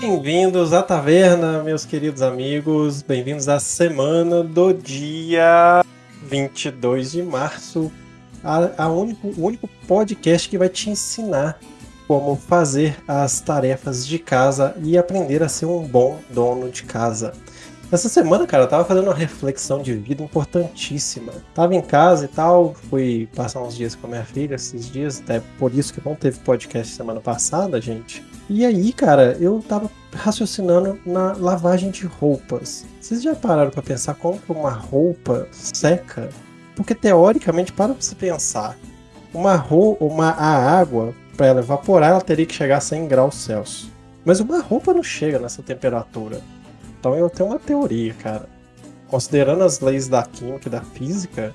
Bem-vindos à taverna, meus queridos amigos. Bem-vindos à semana do dia 22 de março. A, a único, o único podcast que vai te ensinar como fazer as tarefas de casa e aprender a ser um bom dono de casa. Essa semana, cara, eu tava fazendo uma reflexão de vida importantíssima. Tava em casa e tal, fui passar uns dias com a minha filha esses dias, até por isso que não teve podcast semana passada, gente. E aí, cara, eu tava raciocinando na lavagem de roupas. Vocês já pararam para pensar como que uma roupa seca? Porque teoricamente, para você pensar, uma roupa, uma a água para ela evaporar, ela teria que chegar a 100 graus Celsius. Mas uma roupa não chega nessa temperatura. Então eu tenho uma teoria, cara. Considerando as leis da química e da física,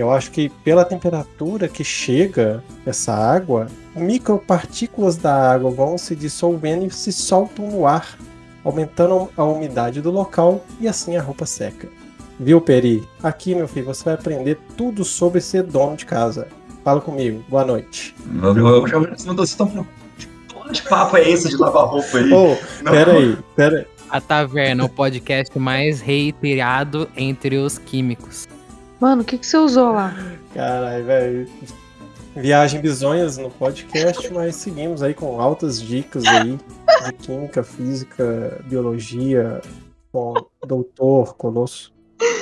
eu acho que pela temperatura que chega essa água, micropartículas da água vão se dissolvendo e se soltam no ar, aumentando a umidade do local e assim a roupa seca. Viu, Peri? Aqui, meu filho, você vai aprender tudo sobre ser dono de casa. Fala comigo. Boa noite. Eu já mandou vocês estão que papo é esse de lavar roupa aí? Ô, oh, pera aí, pera aí. A Taverna, o podcast mais reiterado entre os químicos. Mano, o que, que você usou lá? Caralho, velho. Viagem bizonhas no podcast, mas seguimos aí com altas dicas aí de química, física, biologia, com o doutor Colosso.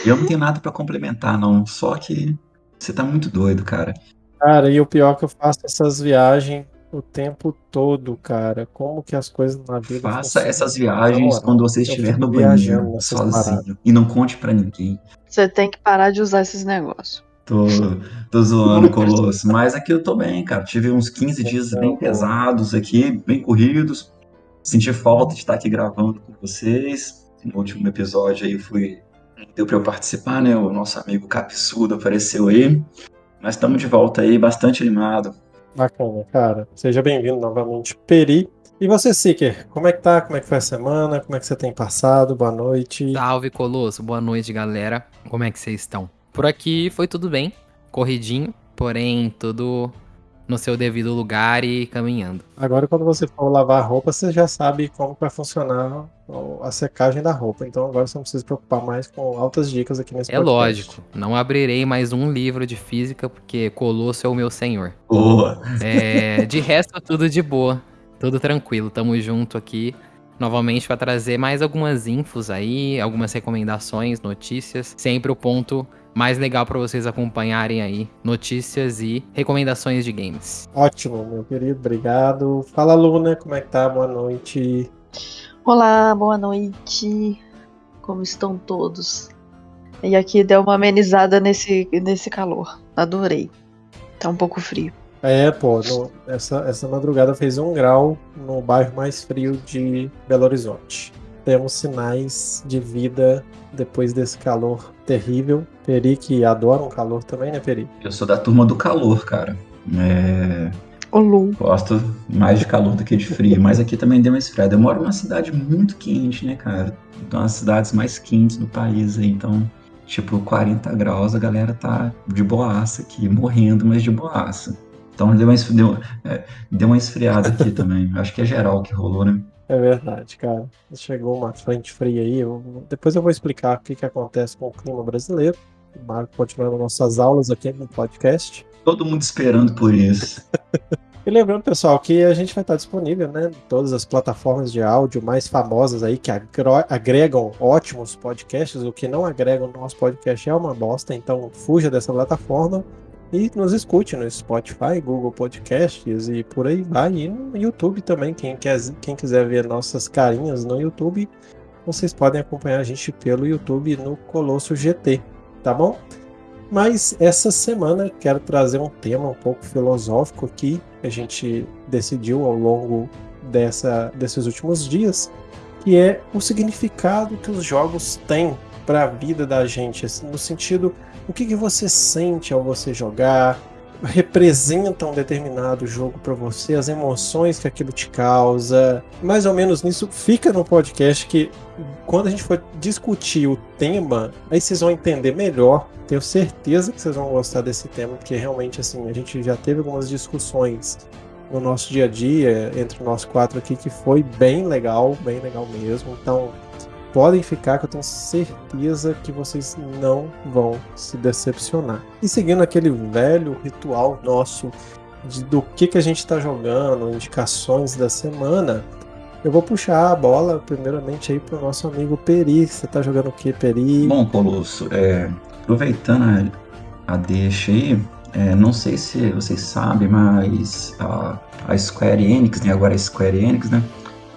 Eu não tenho nada para complementar, não. Só que você tá muito doido, cara. Cara, e o pior é que eu faço essas viagens o tempo todo, cara. Como que as coisas na vida. Faça essas viagens quando você estiver no banheiro, sozinho. Paradas. E não conte para ninguém. Você tem que parar de usar esses negócios. Tô, tô zoando, Colosso. Mas aqui eu tô bem, cara. Tive uns 15 dias então, bem pesados aqui, bem corridos. Senti falta de estar aqui gravando com vocês. No último episódio aí fui. Deu pra eu participar, né? O nosso amigo Capsudo apareceu aí. Mas estamos de volta aí, bastante animado. Bacana, cara. Seja bem-vindo novamente, Peri. E você, Seeker, como é que tá? Como é que foi a semana? Como é que você tem passado? Boa noite. Salve, Colosso. Boa noite, galera. Como é que vocês estão? Por aqui foi tudo bem, corridinho, porém tudo no seu devido lugar e caminhando. Agora, quando você for lavar a roupa, você já sabe como vai funcionar a secagem da roupa. Então, agora você não precisa se preocupar mais com altas dicas aqui nesse É podcast. lógico. Não abrirei mais um livro de física, porque Colosso é o meu senhor. Boa! É, de resto, tudo de boa. Tudo tranquilo. Tamo junto aqui novamente para trazer mais algumas infos aí, algumas recomendações, notícias. Sempre o ponto mais legal para vocês acompanharem aí notícias e recomendações de games. Ótimo, meu querido, obrigado. Fala, Luna, como é que tá? Boa noite. Olá, boa noite. Como estão todos? E aqui deu uma amenizada nesse, nesse calor. Adorei. Tá um pouco frio. É, pô, no, essa, essa madrugada fez um grau no bairro mais frio de Belo Horizonte. Temos sinais de vida depois desse calor terrível. Peri, que adora um calor também, né, Peri? Eu sou da turma do calor, cara. É... Olô. Gosto mais de calor do que de frio, mas aqui também deu uma esfriada. Eu moro numa cidade muito quente, né, cara? Então, as cidades mais quentes do país aí, então, tipo, 40 graus, a galera tá de boaça aqui, morrendo, mas de boaça. Então, deu uma, deu, é, deu uma esfriada aqui também. Acho que é geral que rolou, né? É verdade, cara. Chegou uma frente fria aí. Eu, depois eu vou explicar o que, que acontece com o clima brasileiro. Continuando nossas aulas aqui no podcast. Todo mundo esperando por isso. e lembrando, pessoal, que a gente vai estar disponível, né? Em todas as plataformas de áudio mais famosas aí que agregam ótimos podcasts. O que não agrega o nosso podcast é uma bosta, então fuja dessa plataforma. E nos escute no Spotify, Google Podcasts e por aí vai. E no YouTube também. Quem, quer, quem quiser ver nossas carinhas no YouTube, vocês podem acompanhar a gente pelo YouTube no Colosso GT, tá bom? Mas essa semana quero trazer um tema um pouco filosófico aqui. A gente decidiu ao longo dessa, desses últimos dias, que é o significado que os jogos têm para a vida da gente, assim, no sentido o que, que você sente ao você jogar, representa um determinado jogo para você, as emoções que aquilo te causa. Mais ou menos nisso fica no podcast que quando a gente for discutir o tema, aí vocês vão entender melhor. Tenho certeza que vocês vão gostar desse tema, porque realmente assim, a gente já teve algumas discussões no nosso dia a dia, entre nós quatro aqui, que foi bem legal, bem legal mesmo. Então, podem ficar que eu tenho certeza que vocês não vão se decepcionar. E seguindo aquele velho ritual nosso de, do que, que a gente está jogando, indicações da semana, eu vou puxar a bola primeiramente aí pro nosso amigo Peri. Você tá jogando o que, Peri? Bom, Colosso, é, aproveitando a, a deixa aí, é, não sei se vocês sabem, mas a, a Square Enix, né, agora a Square Enix, né,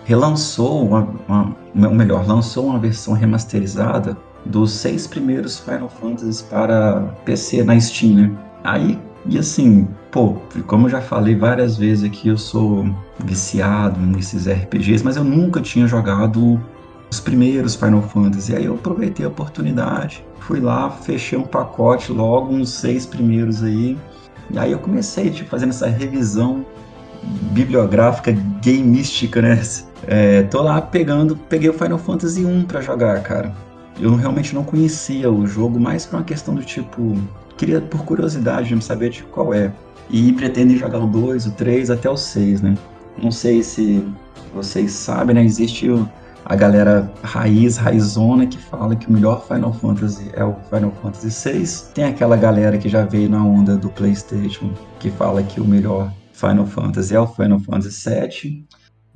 relançou, uma, uma, ou melhor, lançou uma versão remasterizada dos seis primeiros Final Fantasy para PC na Steam, né? Aí, e assim, pô, como eu já falei várias vezes aqui, eu sou viciado nesses RPGs, mas eu nunca tinha jogado os primeiros Final Fantasy. Aí eu aproveitei a oportunidade, fui lá, fechei um pacote logo, uns seis primeiros aí. E aí eu comecei, tipo, fazendo essa revisão bibliográfica gameística, né? É, tô lá pegando, peguei o Final Fantasy 1 para jogar, cara. Eu realmente não conhecia o jogo, mais por uma questão do tipo, queria por curiosidade de saber de qual é. E pretendem jogar o 2, o 3 até o 6, né? Não sei se vocês sabem, né? Existe a galera raiz, raizona, que fala que o melhor Final Fantasy é o Final Fantasy 6. Tem aquela galera que já veio na onda do PlayStation, que fala que o melhor Final Fantasy é o Final Fantasy 7.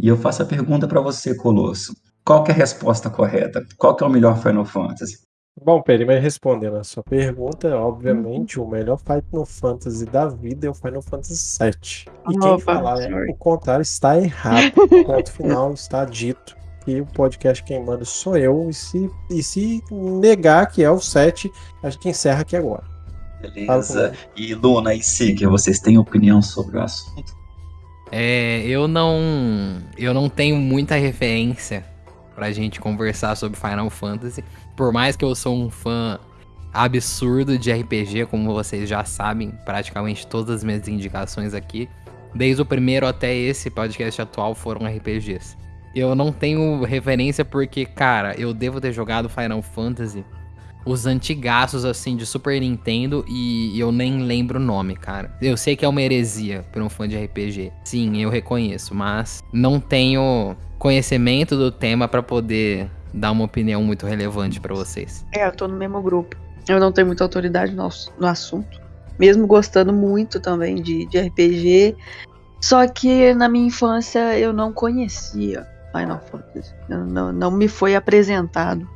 E eu faço a pergunta para você, Colosso. Qual é a resposta correta? Qual é o melhor Final Fantasy? Bom, Peri, mas respondendo a sua pergunta, obviamente uhum. o melhor Final Fantasy da vida é o Final Fantasy VII. E quem falar o contrário está errado. O ponto final está dito. E o podcast quem manda sou eu. E se, e se negar que é o 7, a gente encerra aqui agora. Beleza. E Luna e Sig, vocês têm opinião sobre o assunto? É, eu não. Eu não tenho muita referência pra gente conversar sobre Final Fantasy. Por mais que eu sou um fã absurdo de RPG, como vocês já sabem, praticamente todas as minhas indicações aqui, desde o primeiro até esse podcast atual foram RPGs. Eu não tenho referência porque, cara, eu devo ter jogado Final Fantasy os antigaços, assim, de Super Nintendo e eu nem lembro o nome, cara. Eu sei que é uma heresia para um fã de RPG. Sim, eu reconheço, mas não tenho conhecimento do tema para poder dar uma opinião muito relevante para vocês. É, eu tô no mesmo grupo. Eu não tenho muita autoridade no, no assunto. Mesmo gostando muito também de, de RPG. Só que na minha infância eu não conhecia Final Fantasy. Não, não me foi apresentado.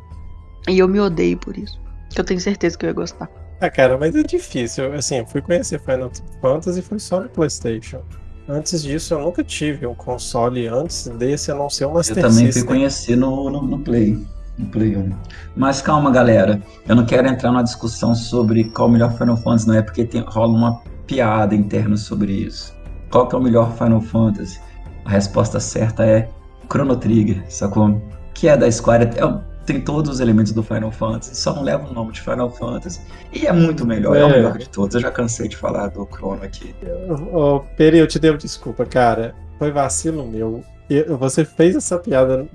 E eu me odeio por isso. Que eu tenho certeza que eu ia gostar. Ah, cara, mas é difícil. Assim, eu fui conhecer Final Fantasy foi só no PlayStation. Antes disso, eu nunca tive um console antes desse, a não ser o Master Eu também System. fui conhecer no, no, no, Play. No Play 1. Mas calma, galera. Eu não quero entrar numa discussão sobre qual o melhor Final Fantasy, não é porque tem, rola uma piada interna sobre isso. Qual que é o melhor Final Fantasy? A resposta certa é Chrono Trigger, sacou? Que é da Square. É, tem todos os elementos do Final Fantasy, só não leva o nome de Final Fantasy. E é muito melhor, é, é o melhor de todos. Eu já cansei de falar do Chrono aqui. Ô, Peri, eu te devo desculpa, cara. Foi vacilo meu. Você fez essa piada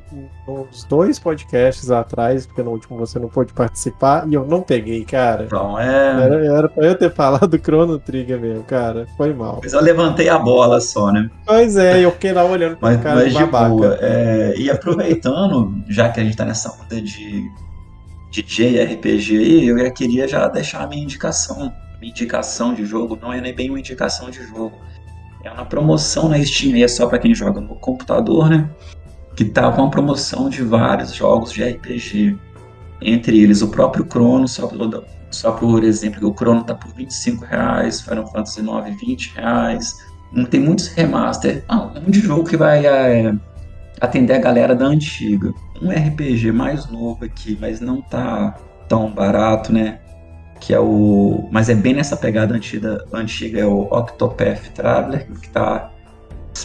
nos dois podcasts atrás, porque no último você não pôde participar, e eu não peguei, cara. Então, é. Era, era pra eu ter falado do Chrono Trigger mesmo, cara. Foi mal. Mas eu levantei a bola só, né? Pois é, eu fiquei lá olhando pro mas, cara mas de boa. É, e aproveitando, já que a gente tá nessa onda de, de JRPG aí, eu já queria já deixar a minha indicação. Minha indicação de jogo não é nem bem uma indicação de jogo é uma promoção na Steam, e é só para quem joga no computador, né? Que tá com uma promoção de vários jogos de RPG. Entre eles o próprio Chrono, só, pelo, só por exemplo, o Chrono tá por 25 reais, Final Fantasy IX 20 reais. Tem muitos remaster. Ah, um de jogo que vai é, atender a galera da antiga. Um RPG mais novo aqui, mas não tá tão barato, né? Que é o. Mas é bem nessa pegada antiga, antiga é o Octopath Traveler, que está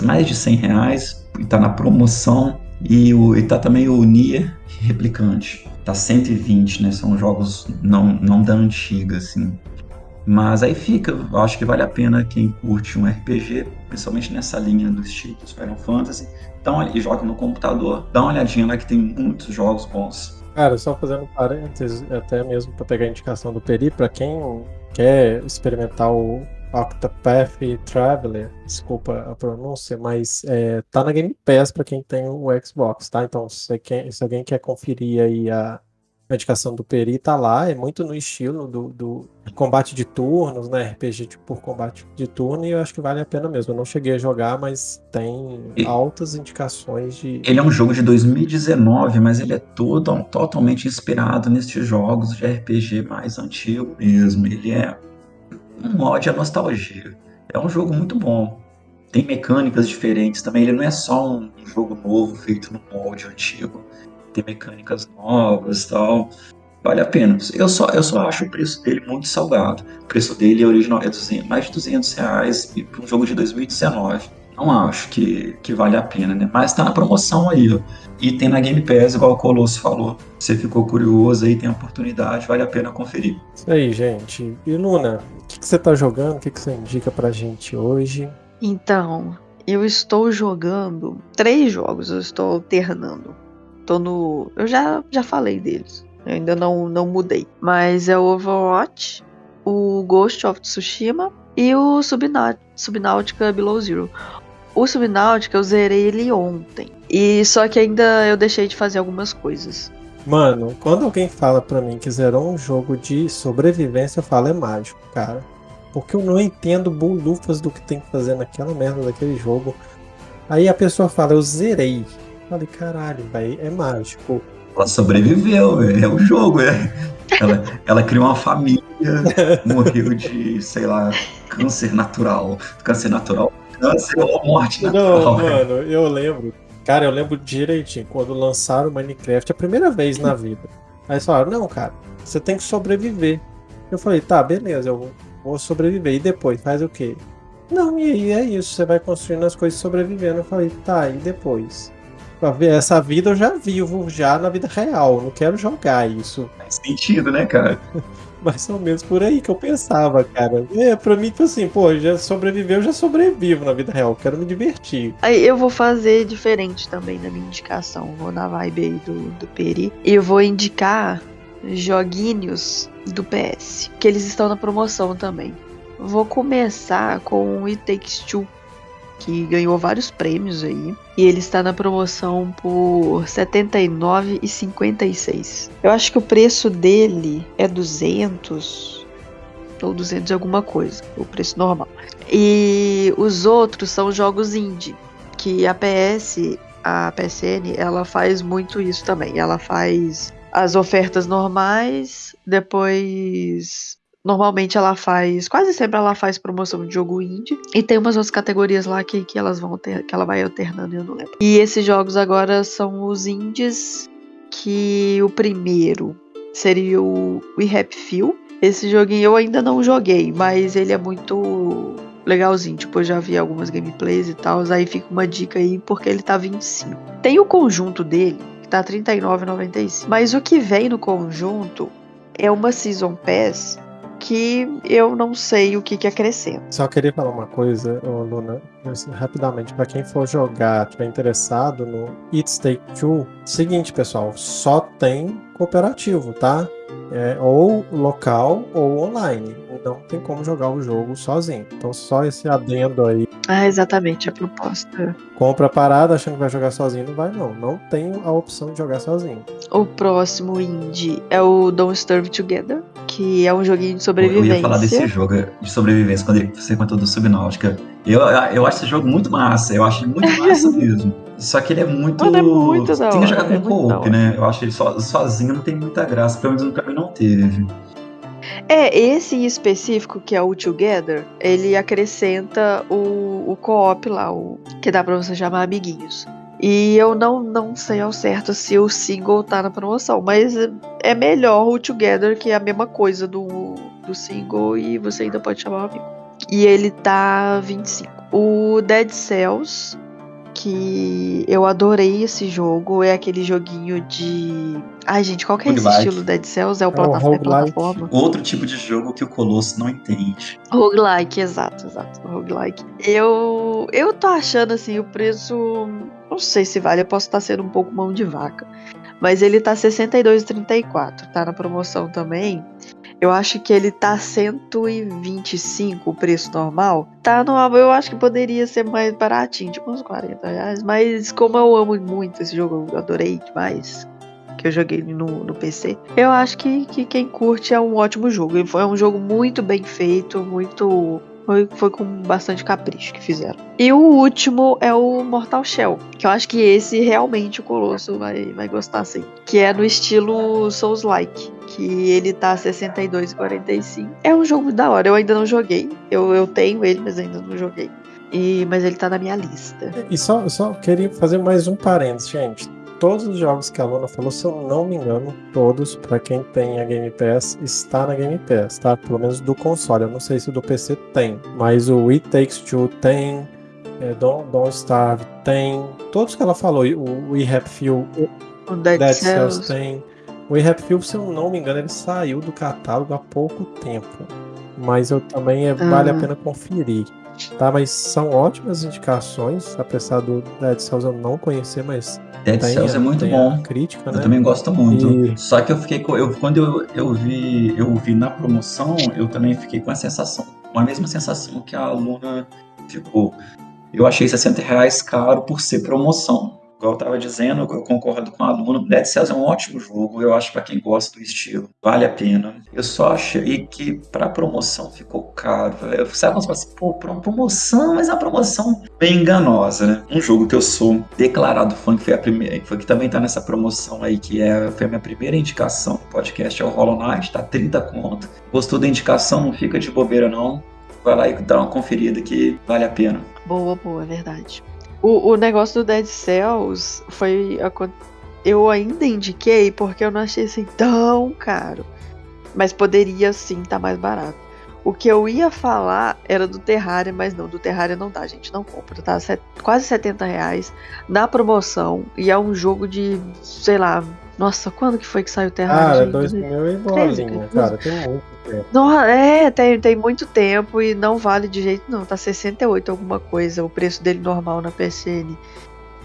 mais de 100 reais, e tá na promoção. E, o, e tá também o Nier Replicante, tá 120, né? São jogos não, não da antiga, assim. Mas aí fica, acho que vale a pena quem curte um RPG, principalmente nessa linha dos títulos Final Fantasy, dá uma, e joga no computador, dá uma olhadinha lá que tem muitos jogos bons. Cara, só fazendo parênteses, até mesmo para pegar a indicação do Peri, para quem quer experimentar o Octopath Traveler, desculpa a pronúncia, mas é, tá na Game Pass para quem tem o Xbox, tá? Então, se, quem, se alguém quer conferir aí a, a indicação do Peri, tá lá, é muito no estilo do, do combate de turnos, né? RPG de, por combate de turno, e eu acho que vale a pena mesmo. Eu não cheguei a jogar, mas tem altas indicações de. Ele é um jogo de 2019, mas ele é todo totalmente inspirado nesses jogos de RPG mais antigo mesmo. Ele é um mod à nostalgia. É um jogo muito bom. Tem mecânicas diferentes também. Ele não é só um jogo novo feito no molde antigo. Tem mecânicas novas e tal. Vale a pena. Eu só, eu só acho o preço dele muito salgado. O preço dele é original, é 200, mais de 200 reais e para um jogo de 2019. Não acho que, que vale a pena, né? Mas tá na promoção aí, ó. E tem na Game Pass, igual o Colosso falou. Você ficou curioso aí, tem oportunidade, vale a pena conferir. Isso aí, gente. E Luna, o que, que você tá jogando? O que, que você indica pra gente hoje? Então, eu estou jogando três jogos, eu estou alternando. Tô no. Eu já, já falei deles. Eu ainda não, não mudei. Mas é o Overwatch, o Ghost of Tsushima e o Subnau- Subnautica Below Zero. O Subnautica eu zerei ele ontem. E só que ainda eu deixei de fazer algumas coisas. Mano, quando alguém fala pra mim que zerou um jogo de sobrevivência, eu falo é mágico, cara. Porque eu não entendo bolufas do que tem que fazer naquela merda daquele jogo. Aí a pessoa fala, eu zerei. Falei, caralho, velho, é mágico. Ela sobreviveu. É o jogo, é. Ela, ela criou uma família, morreu de, sei lá, câncer natural. Câncer natural. Câncer ou morte Não, natural. velho. mano, eu lembro. Cara, eu lembro direitinho quando lançaram o Minecraft a primeira vez na vida. Aí eles falaram, não, cara, você tem que sobreviver. Eu falei, tá, beleza, eu vou sobreviver. E depois, faz o quê? Não, e aí é isso, você vai construindo as coisas e sobrevivendo. Eu falei, tá, e depois? Pra ver, Essa vida eu já vivo, já na vida real. eu Não quero jogar isso. Faz sentido, né, cara? Mais ou menos por aí que eu pensava, cara. É, pra mim, tipo assim, pô, já sobreviveu, eu já sobrevivo na vida real. Quero me divertir. Aí eu vou fazer diferente também na minha indicação. Vou na vibe aí do, do Peri. E eu vou indicar joguinhos do PS. Que eles estão na promoção também. Vou começar com o It Takes Two. Que ganhou vários prêmios aí. E ele está na promoção por R$ 79,56. Eu acho que o preço dele é 200 ou 200 e alguma coisa. O preço normal. E os outros são jogos indie, que a PS, a PSN, ela faz muito isso também. Ela faz as ofertas normais, depois normalmente ela faz, quase sempre ela faz promoção de jogo indie e tem umas outras categorias lá que, que elas vão ter, que ela vai alternando, eu não lembro. E esses jogos agora são os indies que o primeiro seria o We Happy Few. Esse joguinho eu ainda não joguei, mas ele é muito legalzinho. Tipo, eu já vi algumas gameplays e tal. Aí fica uma dica aí, porque ele tá 25. Tem o conjunto dele, que tá R$39,95. Mas o que vem no conjunto é uma Season Pass que eu não sei o que, que acrescenta. Só queria falar uma coisa, Luna, assim, rapidamente, pra quem for jogar, tiver interessado no It's Take Two, seguinte, pessoal, só tem cooperativo, tá? É ou local ou online. Não tem como jogar o jogo sozinho. Então só esse adendo aí. Ah, exatamente, a proposta. Compra a parada achando que vai jogar sozinho, não vai não. Não tem a opção de jogar sozinho. O próximo indie é o Don't Starve Together, que é um joguinho de Eu sobrevivência. ia falar desse jogo de sobrevivência quando você contou do Subnáutica. Eu, eu acho esse jogo muito massa, eu acho ele muito massa mesmo. Só que ele é muito. Mano, é muito da Tem que jogar com é co-op, né? Eu acho ele so- sozinho não tem muita graça, pelo menos no caminho não teve. É, esse em específico, que é o Together, ele acrescenta o, o co-op lá, o, que dá pra você chamar amiguinhos. E eu não, não sei ao certo se o single tá na promoção, mas é melhor o Together, que é a mesma coisa do, do single, e você ainda pode chamar um amigo. E ele tá 25. O Dead Cells, que eu adorei esse jogo, é aquele joguinho de. Ai, gente, qual que é esse Roguelike. estilo Dead Cells? É o É o plata- é roguelike. plataforma? Outro tipo de jogo que o Colosso não entende. Roguelike, exato, exato. Roguelike. Eu, eu tô achando assim, o preço. Não sei se vale, eu posso estar sendo um pouco mão de vaca. Mas ele tá R$ 62,34. Tá na promoção também. Eu acho que ele tá 125 o preço normal. Tá no eu acho que poderia ser mais baratinho, tipo uns 40 reais. Mas como eu amo muito esse jogo, eu adorei demais. Que eu joguei no, no PC. Eu acho que, que quem curte é um ótimo jogo. É um jogo muito bem feito, muito foi, foi com bastante capricho que fizeram. E o último é o Mortal Shell, que eu acho que esse realmente o Colosso vai, vai gostar sim. Que é no estilo Souls-like, que ele tá 62,45. É um jogo da hora, eu ainda não joguei. Eu, eu tenho ele, mas ainda não joguei. E, mas ele tá na minha lista. E só, só queria fazer mais um parênteses, gente todos os jogos que a Luna falou, se eu não me engano, todos, para quem tem a Game Pass, está na Game Pass, tá? Pelo menos do console. Eu não sei se do PC tem, mas o It Takes Two tem, é, Don't, Don't Starve tem, todos que ela falou, o We Happy Few, o Dead, Dead. Cells tem. O Happy Few, se eu não me engano, ele saiu do catálogo há pouco tempo, mas eu também é, vale a ah. pena conferir. Tá, mas são ótimas indicações, apesar do Dead Cells eu não conhecer, mas Dead tem, Cells é muito bom. Crítica, eu né? também gosto muito. E... Só que eu fiquei com, eu, quando eu, eu vi eu vi na promoção, eu também fiquei com a sensação, com a mesma sensação que a aluna ficou. Eu achei 60 reais caro por ser promoção igual eu estava dizendo, eu concordo com o aluno, Dead Cells é um ótimo jogo, eu acho para quem gosta do estilo, vale a pena. Eu só achei que para promoção ficou caro. Eu, sabe quando assim, pô, promoção, mas é uma promoção bem enganosa, né? Um jogo que eu sou declarado fã, que foi a primeira, que, foi, que também tá nessa promoção aí, que é, foi a minha primeira indicação no podcast, é o Hollow Knight, tá 30 conto. Gostou da indicação? Não fica de bobeira não. Vai lá e dá uma conferida que vale a pena. Boa, boa, é verdade. O, o negócio do Dead Cells foi. Eu ainda indiquei porque eu não achei assim tão caro. Mas poderia sim estar tá mais barato. O que eu ia falar era do Terraria, mas não, do Terraria não dá, gente. Não compra, tá? Set, quase 70 reais na promoção. E é um jogo de, sei lá, nossa, quando que foi que saiu o Terraria? Ah, 2000 e bolinha, cara, tem muito Não, é, tem, tem muito tempo e não vale de jeito não, tá 68 alguma coisa, o preço dele normal na PSN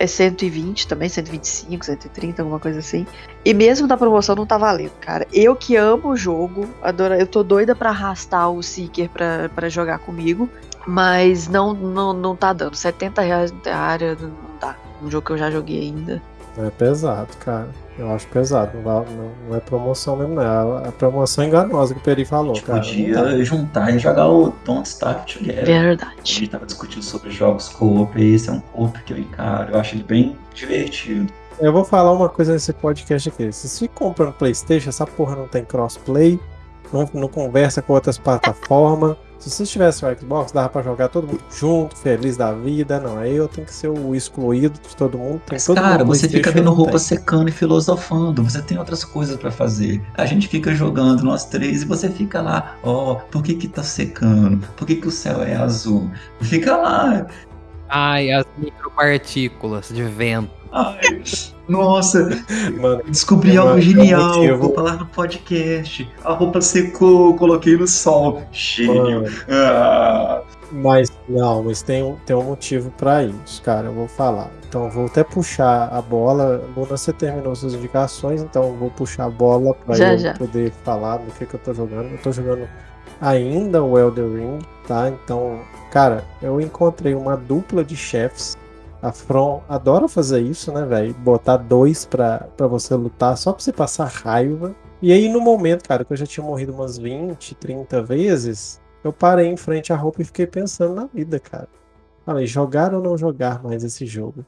é 120 também, 125, 130, alguma coisa assim. E mesmo na promoção não tá valendo, cara. Eu que amo o jogo, adoro, eu tô doida para arrastar o Seeker pra, pra jogar comigo, mas não, não, não tá dando. 70 reais no Terraria não dá. Um jogo que eu já joguei ainda. É pesado, cara. Eu acho pesado. Não, não, não é promoção mesmo, não. É a promoção enganosa que o Peri falou, a cara. podia juntar e jogar o Don't Starve Together. Verdade. A gente tava discutindo sobre jogos co-op e esse é um co-op que eu encaro. Eu acho ele bem divertido. Eu vou falar uma coisa nesse podcast aqui. Se você compra no Playstation, essa porra não tem crossplay, não, não conversa com outras plataformas. Se você tivesse o Xbox, dava pra jogar todo mundo junto, feliz da vida. Não, aí eu tenho que ser o excluído de todo mundo. Mas, todo cara, você fica vendo roupa tem. secando e filosofando. Você tem outras coisas para fazer. A gente fica jogando nós três e você fica lá, ó, oh, por que que tá secando? Por que que o céu é azul? Fica lá. Ai, as micropartículas de vento. Ai, nossa, mano, descobri algo mano, genial. Eu vou falar no podcast. A roupa secou, coloquei no sol. Gênio. Ah. Mas não, mas tem, um, tem um motivo para isso, cara. Eu vou falar. Então vou até puxar a bola. Luna, você terminou suas indicações, então vou puxar a bola para eu já. poder falar do que, que eu tô jogando. Eu tô jogando ainda o Elder Ring, tá? Então, cara, eu encontrei uma dupla de chefes a From adora fazer isso, né, velho? Botar dois pra, pra você lutar só pra você passar raiva. E aí, no momento, cara, que eu já tinha morrido umas 20, 30 vezes, eu parei em frente à roupa e fiquei pensando na vida, cara. Falei, jogar ou não jogar mais esse jogo?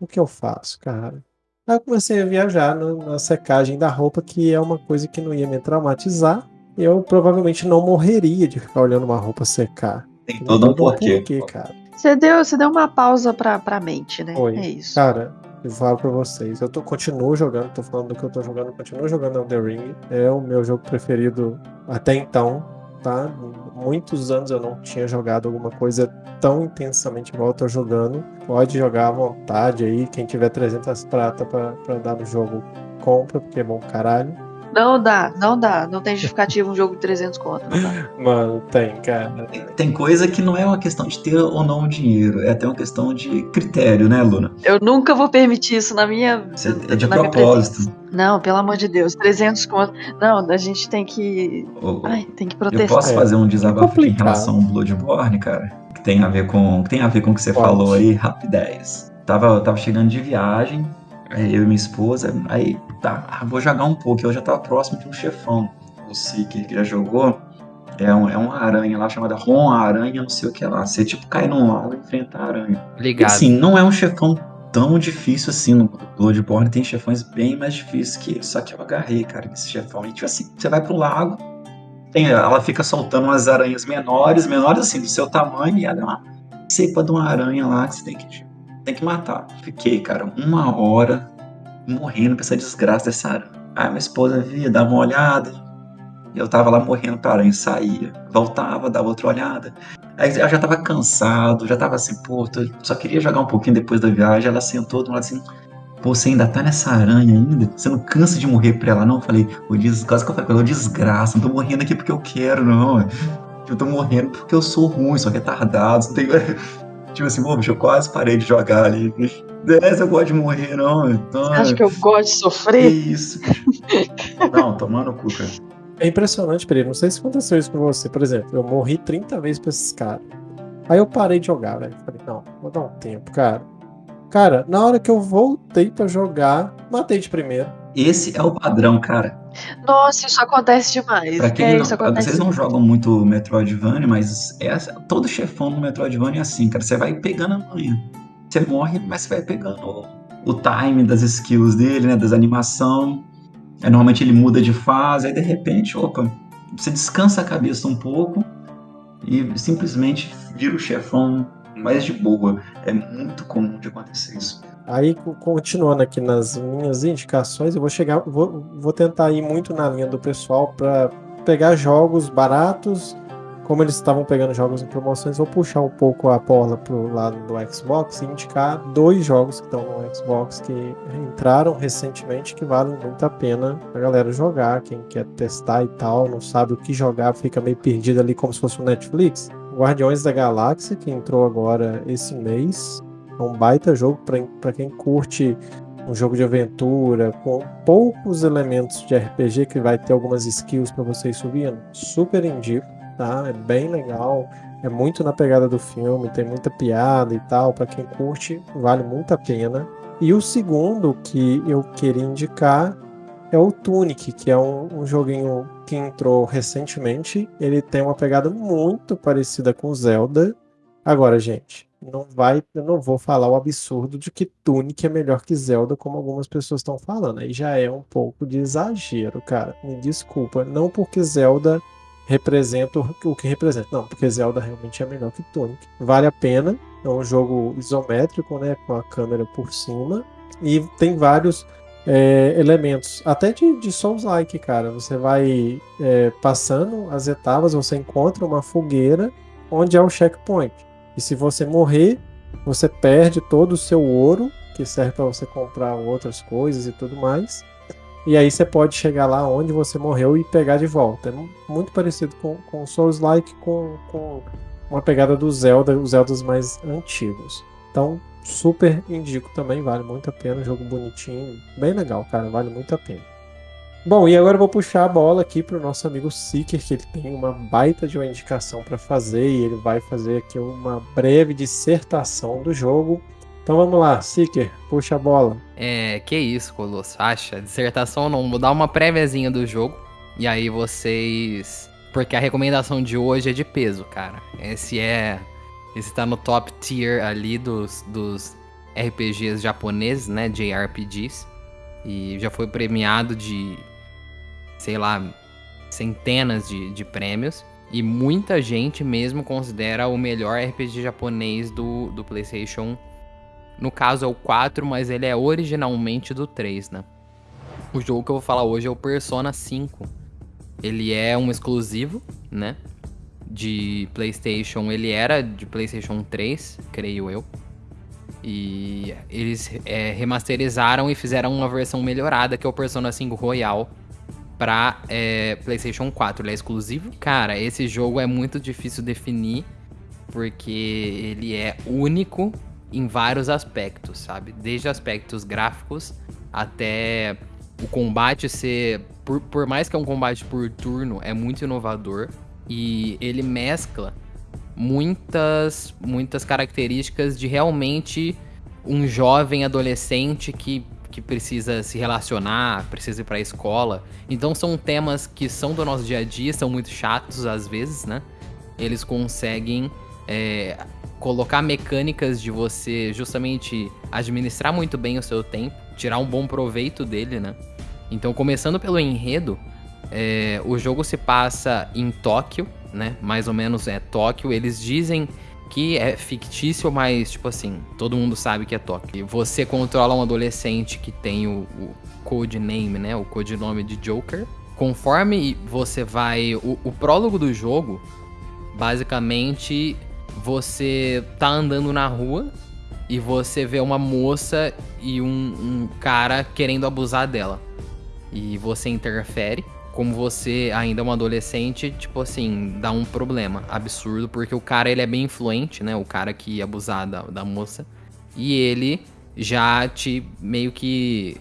O que eu faço, cara? Aí eu comecei a viajar no, na secagem da roupa, que é uma coisa que não ia me traumatizar. E eu provavelmente não morreria de ficar olhando uma roupa secar. Tem todo um porquê. porquê cara. Você deu, você deu uma pausa pra, pra mente, né? Foi. É isso. Cara, eu falo pra vocês, eu tô, continuo jogando, tô falando do que eu tô jogando, continuo jogando Elden Ring. É o meu jogo preferido até então, tá? Muitos anos eu não tinha jogado alguma coisa tão intensamente igual eu tô jogando. Pode jogar à vontade aí, quem tiver 300 prata pra, pra dar no jogo, compra, porque é bom caralho. Não dá, não dá. Não tem justificativa um jogo de 300 conto. Mano, tem, cara. Tem, tem coisa que não é uma questão de ter ou não dinheiro, é até uma questão de critério, né, Luna? Eu nunca vou permitir isso na minha. Você, é de propósito. Não, pelo amor de Deus. 300 conto. Não, a gente tem que. O- Ai, tem que Eu protestar. posso É, fazer um desabafo aqui em relação ao Bloodborne, cara? Que tem a ver com, que tem a ver com o que você Pode. falou aí, rapidez. Tava, tava chegando de viagem, eu e minha esposa, aí tá, ah, vou jogar um pouco. Eu já tava próximo de um chefão, Seeker, que já jogou. É, um, é uma aranha lá chamada Ron Aranha, não sei o que lá. Você tipo cai num lago e enfrenta a aranha. E Ligado. assim, não é um chefão tão difícil assim no Bloodborne, tem chefões bem mais difíceis que ele. Só que eu agarrei, cara, nesse chefão. E tipo assim, você vai pro lago, tem, ela fica soltando umas aranhas menores, menores assim, do seu tamanho, e ela é uma cepa de uma aranha lá que você tem que, tem que matar. Fiquei, cara, uma hora morrendo pra essa desgraça dessa aranha. Aí minha esposa via, dava uma olhada, e eu tava lá morrendo pra aranha, saía, voltava, dava outra olhada. Aí eu já tava cansado, já tava assim, pô, só queria jogar um pouquinho depois da viagem. Ela sentou do lado assim, pô, você ainda tá nessa aranha ainda? Você não cansa de morrer pra ela, não? Eu falei, o des... quase que eu falei "Ô, desgraça, não tô morrendo aqui porque eu quero, não. Eu tô morrendo porque eu sou ruim, sou retardado, não tenho... Tipo assim, pô, bicho, eu quase parei de jogar ali. Dessa eu gosto de morrer, não. Então, Você acha que eu gosto de que sofrer? isso, bicho. Não, tomando o cu, cara. É impressionante, Pereira. Não sei se aconteceu isso com você. Por exemplo, eu morri 30 vezes pra esses caras. Aí eu parei de jogar, velho. Falei, não, vou dar um tempo, cara. Cara, na hora que eu voltei pra jogar, matei de primeiro. Esse é o padrão, cara. Nossa, isso acontece demais. Pra quem é, não, isso acontece. vocês não jogam muito Metroidvania, mas é, todo chefão no Metroidvania é assim, cara. Você vai pegando a manha. Você morre, mas você vai pegando o, o time das skills dele, né? Das animação. Aí, normalmente ele muda de fase, aí de repente, opa, você descansa a cabeça um pouco e simplesmente vira o chefão mais de boa. É muito comum de acontecer isso. Aí, co- continuando aqui nas minhas indicações, eu vou chegar, vou, vou tentar ir muito na linha do pessoal para pegar jogos baratos. Como eles estavam pegando jogos em promoções, vou puxar um pouco a bola pro lado do Xbox e indicar dois jogos que estão no Xbox que entraram recentemente que valem muito a pena a galera jogar. Quem quer testar e tal, não sabe o que jogar, fica meio perdido ali como se fosse um Netflix. Guardiões da Galáxia, que entrou agora esse mês. É um baita jogo para quem curte um jogo de aventura com poucos elementos de RPG que vai ter algumas skills para você ir subindo. Super indico, tá? É bem legal. É muito na pegada do filme, tem muita piada e tal. Para quem curte, vale muito a pena. E o segundo que eu queria indicar é o Tunic, que é um, um joguinho que entrou recentemente. Ele tem uma pegada muito parecida com Zelda. Agora, gente, não vai, eu não vou falar o absurdo de que Tunic é melhor que Zelda, como algumas pessoas estão falando. Aí já é um pouco de exagero, cara. Me desculpa, não porque Zelda representa o que representa, não, porque Zelda realmente é melhor que Tunic. Vale a pena. É um jogo isométrico, né, com a câmera por cima e tem vários é, elementos, até de, de Souls-like, cara. Você vai é, passando as etapas, você encontra uma fogueira onde é o checkpoint. E se você morrer, você perde todo o seu ouro, que serve para você comprar outras coisas e tudo mais. E aí você pode chegar lá onde você morreu e pegar de volta. É mu- muito parecido com, com Souls-like, com, com uma pegada do Zelda, os Zeldas mais antigos. Então, super indico também, vale muito a pena. Jogo bonitinho, bem legal, cara, vale muito a pena. Bom, e agora eu vou puxar a bola aqui pro nosso amigo Seeker, que ele tem uma baita de uma indicação para fazer e ele vai fazer aqui uma breve dissertação do jogo. Então vamos lá, Seeker, puxa a bola. É, que isso, Colosso. Acha? Dissertação não, vou dar uma préviazinha do jogo. E aí vocês. Porque a recomendação de hoje é de peso, cara. Esse é. Esse tá no top tier ali dos, dos RPGs japoneses, né? JRPGs. E já foi premiado de. Sei lá. Centenas de, de prêmios. E muita gente mesmo considera o melhor RPG japonês do, do PlayStation no caso é o 4, mas ele é originalmente do 3, né? O jogo que eu vou falar hoje é o Persona 5. Ele é um exclusivo, né? De PlayStation. Ele era de PlayStation 3, creio eu. E eles é, remasterizaram e fizeram uma versão melhorada, que é o Persona 5 Royal. pra é, PlayStation 4. Ele é exclusivo? Cara, esse jogo é muito difícil definir, porque ele é único em vários aspectos, sabe? Desde aspectos gráficos até o combate ser. Por, por mais que é um combate por turno, é muito inovador. E ele mescla muitas, muitas características de realmente um jovem adolescente que, que precisa se relacionar, precisa ir pra escola. Então são temas que são do nosso dia a dia, são muito chatos às vezes, né? Eles conseguem é, colocar mecânicas de você justamente administrar muito bem o seu tempo, tirar um bom proveito dele, né? Então, começando pelo enredo, é, o jogo se passa em Tóquio, né? Mais ou menos é Tóquio. Eles dizem que é fictício, mas, tipo assim, todo mundo sabe que é Tóquio. Você controla um adolescente que tem o, o codename, né? O codinome de Joker. Conforme você vai. O, o prólogo do jogo, basicamente, você tá andando na rua e você vê uma moça e um, um cara querendo abusar dela. E você interfere como você ainda é um adolescente, tipo assim, dá um problema absurdo, porque o cara ele é bem influente, né? O cara que ia abusar da, da moça. E ele já te meio que.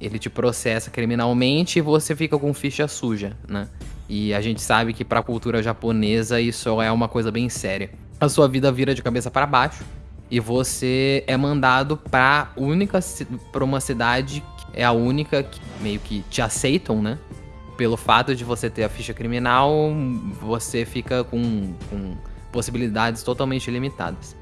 Ele te processa criminalmente e você fica com ficha suja, né? E a gente sabe que pra cultura japonesa isso é uma coisa bem séria. A sua vida vira de cabeça para baixo e você é mandado pra única. pra uma cidade que é a única que meio que te aceitam, né? Pelo fato de você ter a ficha criminal, você fica com, com possibilidades totalmente limitadas.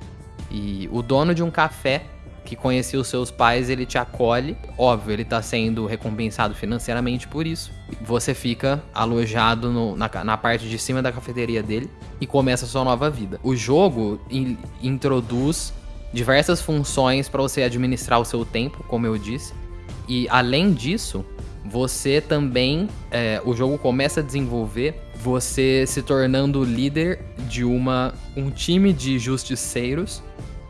E o dono de um café que conhecia os seus pais, ele te acolhe. Óbvio, ele está sendo recompensado financeiramente por isso. Você fica alojado no, na, na, parte de cima da cafeteria dele e começa a sua nova vida. O jogo in, introduz diversas funções para você administrar o seu tempo, como eu disse. E além disso, você também. É, o jogo começa a desenvolver você se tornando líder de uma, um time de justiceiros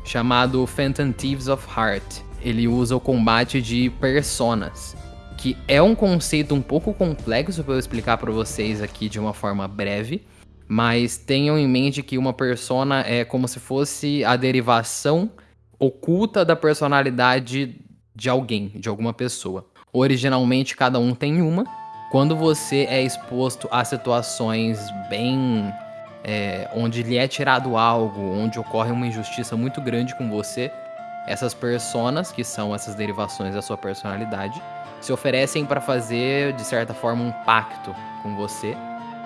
chamado Phantom Thieves of Heart. Ele usa o combate de personas, que é um conceito um pouco complexo para eu explicar para vocês aqui de uma forma breve, mas tenham em mente que uma persona é como se fosse a derivação oculta da personalidade de alguém, de alguma pessoa. Originalmente cada um tem uma. Quando você é exposto a situações bem. É, onde lhe é tirado algo, onde ocorre uma injustiça muito grande com você, essas personas, que são essas derivações da sua personalidade, se oferecem para fazer, de certa forma, um pacto com você.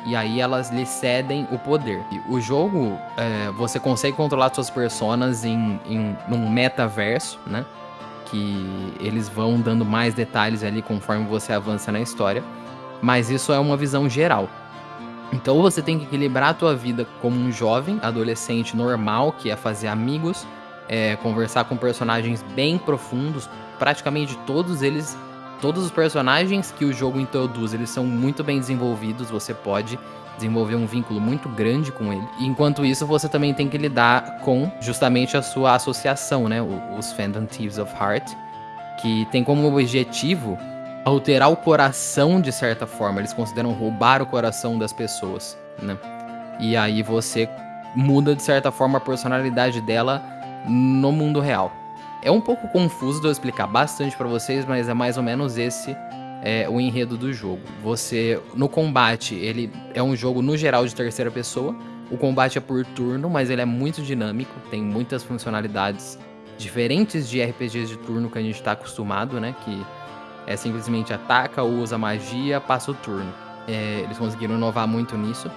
E aí elas lhe cedem o poder. E o jogo, é, você consegue controlar suas personas em, em num metaverso, né? Que eles vão dando mais detalhes ali conforme você avança na história, mas isso é uma visão geral. Então você tem que equilibrar a tua vida como um jovem, adolescente normal, que é fazer amigos, é, conversar com personagens bem profundos, praticamente todos eles, todos os personagens que o jogo introduz, eles são muito bem desenvolvidos, você pode desenvolver um vínculo muito grande com ele. enquanto isso, você também tem que lidar com justamente a sua associação, né? Os Phantom Thieves of Heart, que tem como objetivo alterar o coração de certa forma. Eles consideram roubar o coração das pessoas, né? E aí você muda de certa forma a personalidade dela no mundo real. É um pouco confuso de eu explicar bastante para vocês, mas é mais ou menos esse é, o enredo do jogo. Você, no combate, ele é um jogo no geral de terceira pessoa. O combate é por turno, mas ele é muito dinâmico, tem muitas funcionalidades diferentes de RPGs de turno que a gente está acostumado, né? Que é simplesmente ataca, usa magia, passa o turno. É, eles conseguiram inovar muito nisso.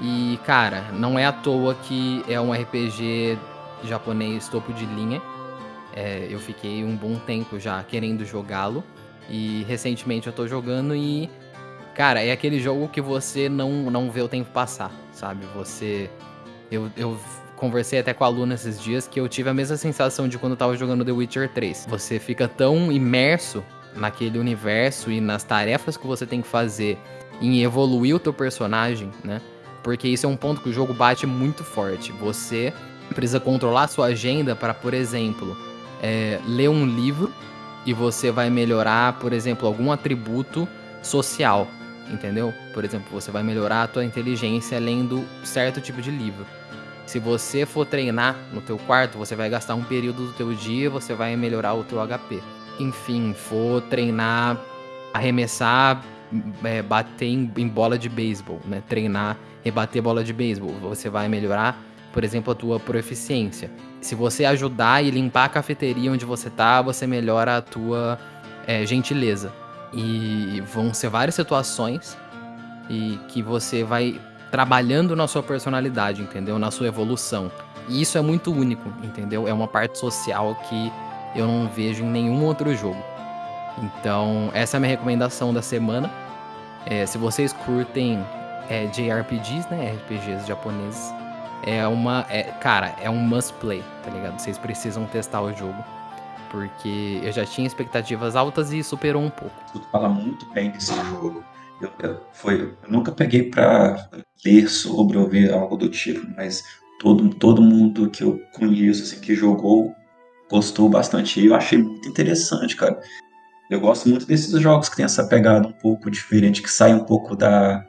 E, cara, não é à toa que é um RPG japonês topo de linha. É, eu fiquei um bom tempo já querendo jogá-lo. E recentemente eu tô jogando e. Cara, é aquele jogo que você não, não vê o tempo passar, sabe? Você. Eu, eu conversei até com a Luna esses dias que eu tive a mesma sensação de quando eu tava jogando The Witcher 3. Você fica tão imerso naquele universo e nas tarefas que você tem que fazer em evoluir o teu personagem, né? Porque isso é um ponto que o jogo bate muito forte. Você precisa controlar sua agenda para, por exemplo, é, ler um livro e você vai melhorar, por exemplo, algum atributo social. entendeu? Por exemplo, você vai melhorar a tua inteligência lendo certo tipo de livro. Se você for treinar no teu quarto, você vai gastar um período do teu dia, você vai melhorar o teu HP. Enfim, for treinar, arremessar, é, bater em, em, bola de beisebol, né? Treinar, rebater bola de beisebol, você vai melhorar, por exemplo, a tua proficiência. Se você ajudar e limpar a cafeteria onde você tá, você melhora a tua é, gentileza. E vão ser várias situações e que você vai trabalhando na sua personalidade, entendeu? Na sua evolução. E isso é muito único, entendeu? É uma parte social que eu não vejo em nenhum outro jogo. Então, essa é a minha recomendação da semana. É, se vocês curtem é, JRPGs, né? RPGs japoneses, é uma. É, cara, é um must play, tá ligado? Vocês precisam testar o jogo porque eu já tinha expectativas altas e superou um pouco. Tu fala muito bem desse jogo. Eu, eu, foi, eu nunca peguei para ler sobre ou ver algo do tipo, mas todo, todo mundo que eu conheço, assim, que jogou, gostou bastante. E eu achei muito interessante, cara. Eu gosto muito desses jogos que tem essa pegada um pouco diferente, que sai um pouco da,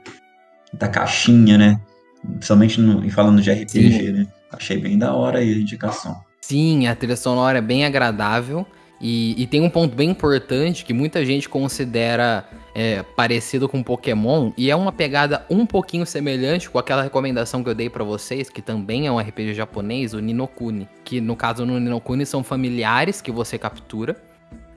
da caixinha, né? Principalmente no, falando de RPG, Sim. né? Achei bem da hora aí a indicação. Sim, a trilha sonora é bem agradável. E, e, tem um ponto bem importante que muita gente considera é, parecido com Pokémon, e é uma pegada um pouquinho semelhante com aquela recomendação que eu dei para vocês, que também é um RPG japonês, o Ninokuni. Que no caso no Ninokuni são familiares que você captura.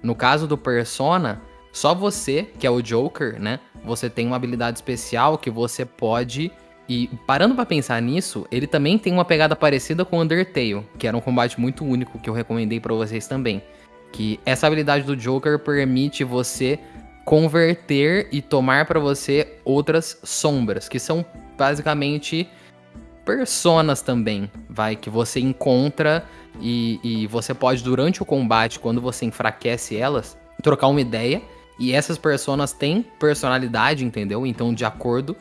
No caso do Persona, só você, que é o Joker, né? Você tem uma habilidade especial que você pode e parando para pensar nisso, ele também tem uma pegada parecida com Undertale, que era um combate muito único que eu recomendei para vocês também. Que essa habilidade do Joker permite você converter e tomar para você outras sombras, que são basicamente personas também, vai que você encontra e, e você pode durante o combate, quando você enfraquece elas, trocar uma ideia. E essas personas têm personalidade, entendeu? Então, de acordo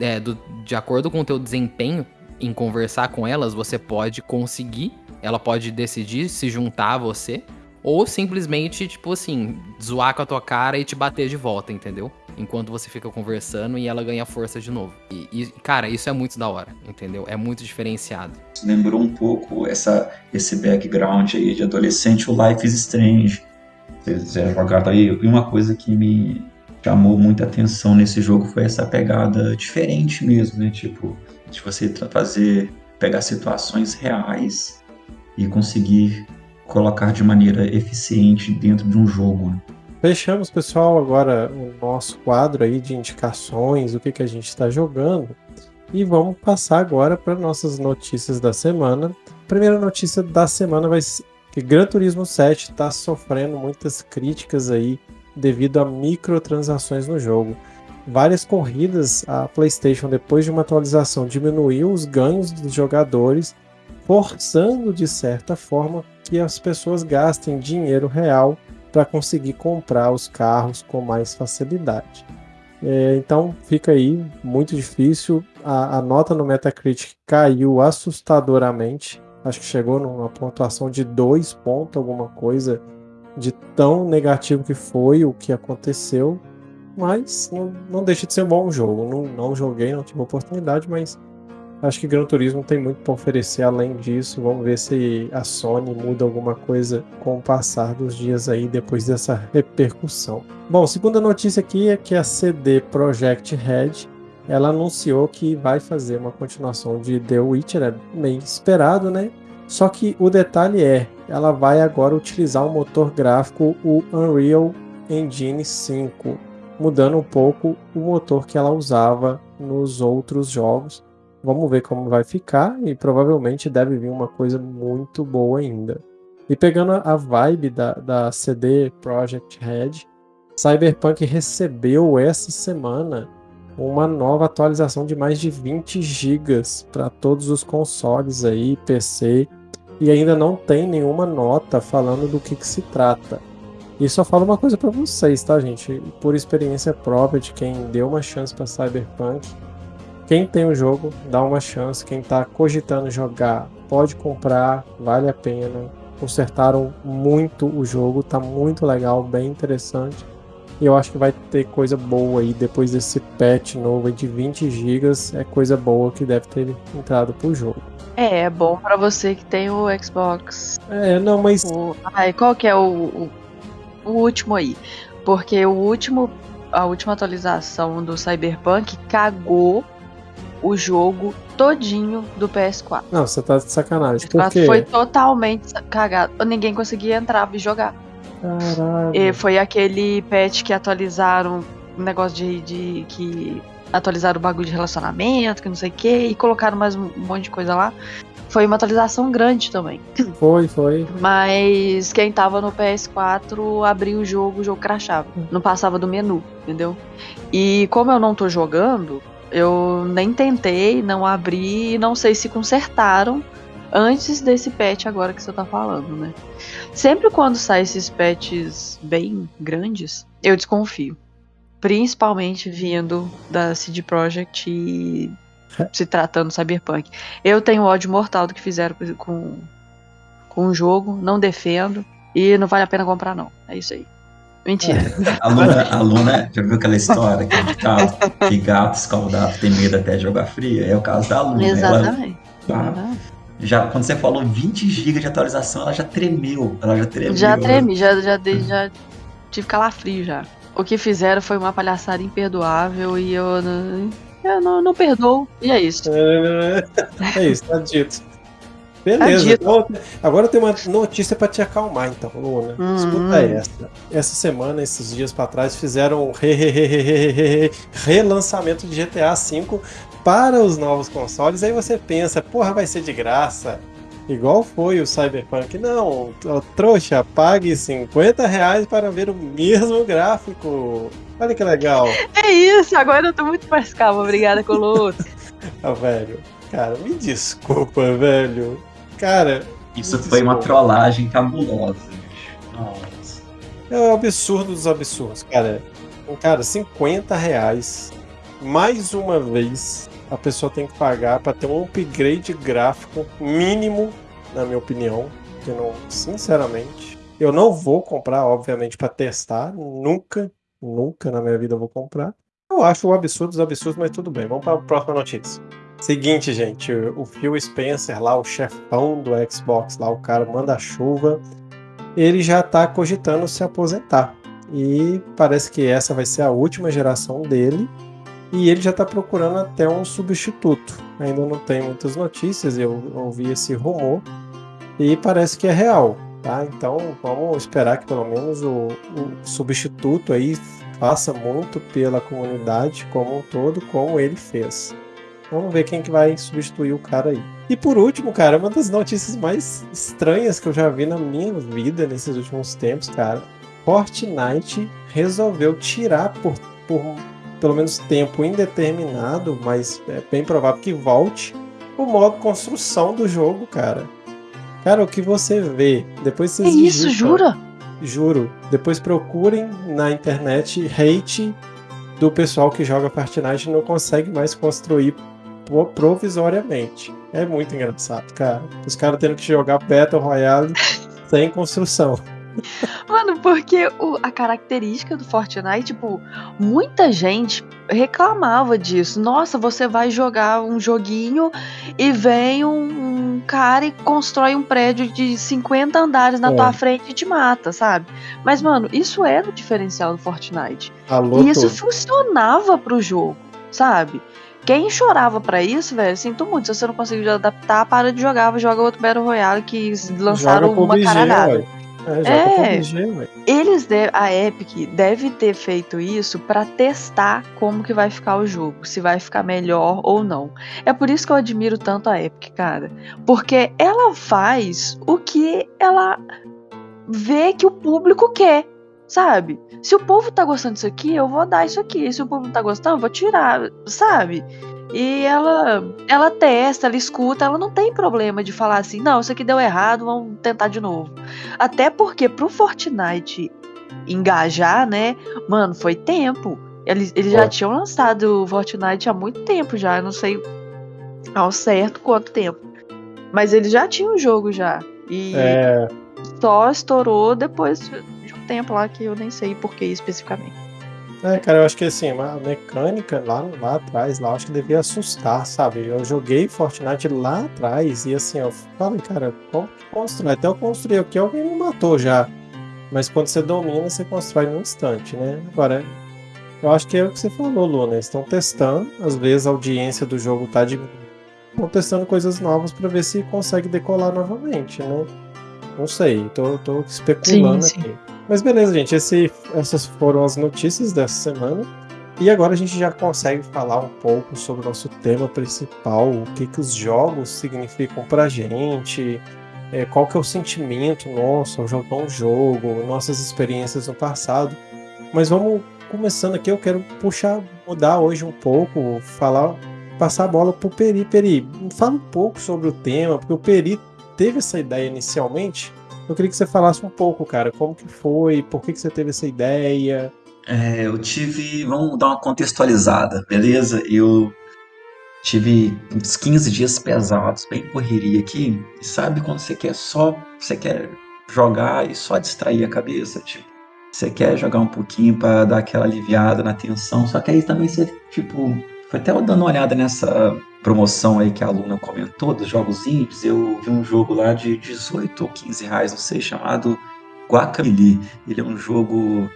é, do, de acordo com o teu desempenho em conversar com elas, você pode conseguir, ela pode decidir se juntar a você, ou simplesmente, tipo assim, zoar com a tua cara e te bater de volta, entendeu? Enquanto você fica conversando e ela ganha força de novo. E, e cara, isso é muito da hora, entendeu? É muito diferenciado. Lembrou um pouco essa, esse background aí de adolescente, o Life is Strange. Vocês já jogaram aí? E uma coisa que me, chamou muita atenção nesse jogo foi essa pegada diferente mesmo, né? Tipo, de você fazer, pegar situações reais e conseguir colocar de maneira eficiente dentro de um jogo. Né? Fechamos, pessoal, agora o nosso quadro aí de indicações, o que, que a gente está jogando. E vamos passar agora para nossas notícias da semana. A primeira notícia da semana vai ser que Gran Turismo 7 está sofrendo muitas críticas aí devido a microtransações no jogo. Várias corridas, a PlayStation, depois de uma atualização, diminuiu os ganhos dos jogadores, forçando de certa forma que as pessoas gastem dinheiro real para conseguir comprar os carros com mais facilidade. É, então fica aí muito difícil. A, a, nota no Metacritic caiu assustadoramente. Acho que chegou numa pontuação de 2 pontos, alguma coisa de tão negativo que foi o que aconteceu, mas não, não deixa de ser um bom jogo. Não, não joguei, não tive oportunidade, mas acho que Gran Turismo tem muito para oferecer além disso. Vamos ver se a Sony muda alguma coisa com o passar dos dias aí depois dessa repercussão. Bom, segunda notícia aqui é que a CD Projekt Red ela anunciou que vai fazer uma continuação de The Witcher, é meio esperado, né? Só que o detalhe é, ela vai agora utilizar o motor gráfico, o Unreal Engine 5, mudando um pouco o motor que ela usava nos outros jogos. Vamos ver como vai ficar e provavelmente deve vir uma coisa muito boa ainda. E pegando a vibe da, da CD Projekt Red, Cyberpunk recebeu essa semana uma nova atualização de mais de 20 GB para todos os consoles aí, PC e ainda não tem nenhuma nota falando do que, que se trata. E só falo uma coisa para vocês, tá, gente? Por experiência própria de quem deu uma chance para Cyberpunk. Quem tem o jogo, dá uma chance. Quem tá cogitando jogar, pode comprar, vale a pena. Consertaram muito o jogo, tá muito legal, bem interessante. E eu acho que vai ter coisa boa aí depois desse patch novo de 20 GB. É coisa boa que deve ter entrado pro jogo. É, é bom pra você que tem o Xbox. É, não, mas. O... Ai, qual que é o, o, o último aí? Porque o último. A última atualização do Cyberpunk cagou o jogo todinho do PS4. Não, você tá de sacanagem. Por PS4 quê? foi totalmente cagado. Ninguém conseguia entrar e jogar. Caralho. E foi aquele patch que atualizaram negócio de, de que atualizaram o bagulho de relacionamento, que não sei o que, e colocaram mais um monte de coisa lá. Foi uma atualização grande também. Foi, foi. Mas quem tava no PS4 abriu o jogo, o jogo crashava. Não passava do menu, entendeu? E como eu não tô jogando, eu nem tentei, não abri, não sei se consertaram antes desse patch agora que você tá falando, né? Sempre quando sai esses patches bem grandes, eu desconfio. Principalmente vindo da CD Projekt e se tratando do Cyberpunk. Eu tenho ódio mortal do que fizeram com, com o jogo, não defendo e não vale a pena comprar não. É isso aí. Mentira. A Luna, a Luna, já viu aquela história que, gato, que gato escaldado tem medo até de jogar frio? É o caso da Luna. Ela, Exatamente. ah, já, quando você falou 20 GB de atualização, ela já tremeu. Ela já tremeu. Já tremi, já, já, já tive calafrio já. O que fizeram foi uma palhaçada imperdoável e eu não, eu não, não perdoo. E é isso. É isso, tá dito. Beleza. Tá dito. então, agora eu tenho uma notícia pra te acalmar, então, Luna. Hum. Escuta essa. Essa semana, esses dias pra trás, fizeram um re- re- re- relançamento de GTA V para os novos consoles. Aí você pensa, porra, vai ser de graça. Igual foi o Cyberpunk. Não, trouxa, pague 50 reais para ver o mesmo gráfico. Olha que legal. É isso, agora eu tô muito mais calma. Obrigada, Colosso. Ah, velho. Cara, me desculpa, velho. Cara, Isso foi uma trollagem cabulosa, bicho. Nossa. é o absurdo dos absurdos, cara. Cara, 50 reais. Mais uma vez, a pessoa tem que pagar para ter um upgrade gráfico mínimo, na minha opinião. Que não, sinceramente, eu não vou comprar, obviamente, para testar. Nunca, nunca na minha vida eu vou comprar. Eu acho um absurdo dos absurdos, mas tudo bem. Vamos para a próxima notícia. Seguinte, gente, o Phil Spencer lá, o chefão do Xbox lá, o cara manda-chuva, ele já tá cogitando se aposentar. E parece que essa vai ser a última geração dele. E ele já tá procurando até um substituto. Ainda não tem muitas notícias, eu ouvi esse rumor. E parece que é real, tá? Então vamos esperar que pelo menos o, o substituto aí faça muito pela comunidade como um todo, como ele fez. Vamos ver quem que vai substituir o cara aí. E por último, cara, uma das notícias mais estranhas que eu já vi na minha vida nesses últimos tempos, cara. Fortnite resolveu tirar por, por pelo menos tempo indeterminado, mas é bem provável que volte, o modo construção do jogo, cara. Cara, o que você vê, depois vocês isso, digitam- jura? Juro. Depois procurem na internet hate do pessoal que joga Fortnite e não consegue mais construir pro- provisoriamente. É muito engraçado, cara. Os caras tendo que jogar Battle Royale sem construção. Mano, porque o- a característica do Fortnite, tipo, muita gente reclamava disso. Nossa, você vai jogar um joguinho e vem um, um cara e constrói um prédio de 50 andares na É. tua frente e te mata, sabe? Mas, mano, isso era o diferencial do Fortnite. Alô, E isso todo. funcionava pro jogo, sabe? Quem chorava pra isso, velho, sinto muito. Se você não conseguiu adaptar, para de jogar, joga outro Battle Royale que lançaram uma caralhada. ué. É, joga É. PUBG. Eles de- a Epic deve ter feito isso pra testar como que vai ficar o jogo, se vai ficar melhor ou não. É por isso que eu admiro tanto a Epic, cara, porque ela faz o que ela vê que o público quer, sabe? Se o povo tá gostando disso aqui, eu vou dar isso aqui. Se o povo não tá gostando, eu vou tirar, sabe? E ela, ela testa, ela escuta, ela não tem problema de falar assim, não, isso aqui deu errado, vamos tentar de novo. Até porque pro Fortnite engajar, né? Mano, foi tempo. Eles, eles já tinham lançado o Fortnite há muito tempo já. Eu não sei ao certo quanto tempo. Mas eles já tinham o jogo já. E É, só estourou depois de um tempo lá que eu nem sei por que especificamente. É, cara, eu acho que assim, a mecânica lá, lá atrás, lá, eu acho que devia assustar, sabe? Eu joguei Fortnite lá atrás e assim, eu falei, cara, como que constrói? Até eu construí aqui, alguém me matou já. Mas quando você domina, você constrói num instante, né? Agora, eu acho que é o que você falou, Luna. Eles estão testando, às vezes a audiência do jogo tá de. Estão testando coisas novas para ver se consegue decolar novamente, né? Não sei, tô, tô especulando sim, sim. aqui. Mas beleza, gente. Esse, essas foram as notícias dessa semana. E agora a gente já consegue falar um pouco sobre o nosso tema principal, o que, que os jogos significam pra gente, é, qual que é o sentimento nosso ao jogar um jogo, nossas experiências no passado. Mas vamos começando aqui, eu quero puxar, mudar hoje um pouco, falar, passar a bola pro Peri. Peri, fala um pouco sobre o tema, porque o Peri teve essa ideia inicialmente, eu queria que você falasse um pouco, cara, como que foi, por que, que você teve essa ideia. É, eu tive, vamos dar uma contextualizada, beleza? Eu tive uns 15 dias pesados, bem correria aqui, e sabe quando você quer só, você quer jogar e só distrair a cabeça, tipo, você quer jogar um pouquinho para dar aquela aliviada na tensão, só que aí também você, tipo, foi até dando uma olhada nessa promoção aí que a aluna comentou dos jogos indies, eu vi um jogo lá de 18 ou 15 reais, não sei, chamado Guacamelee. Ele é um jogo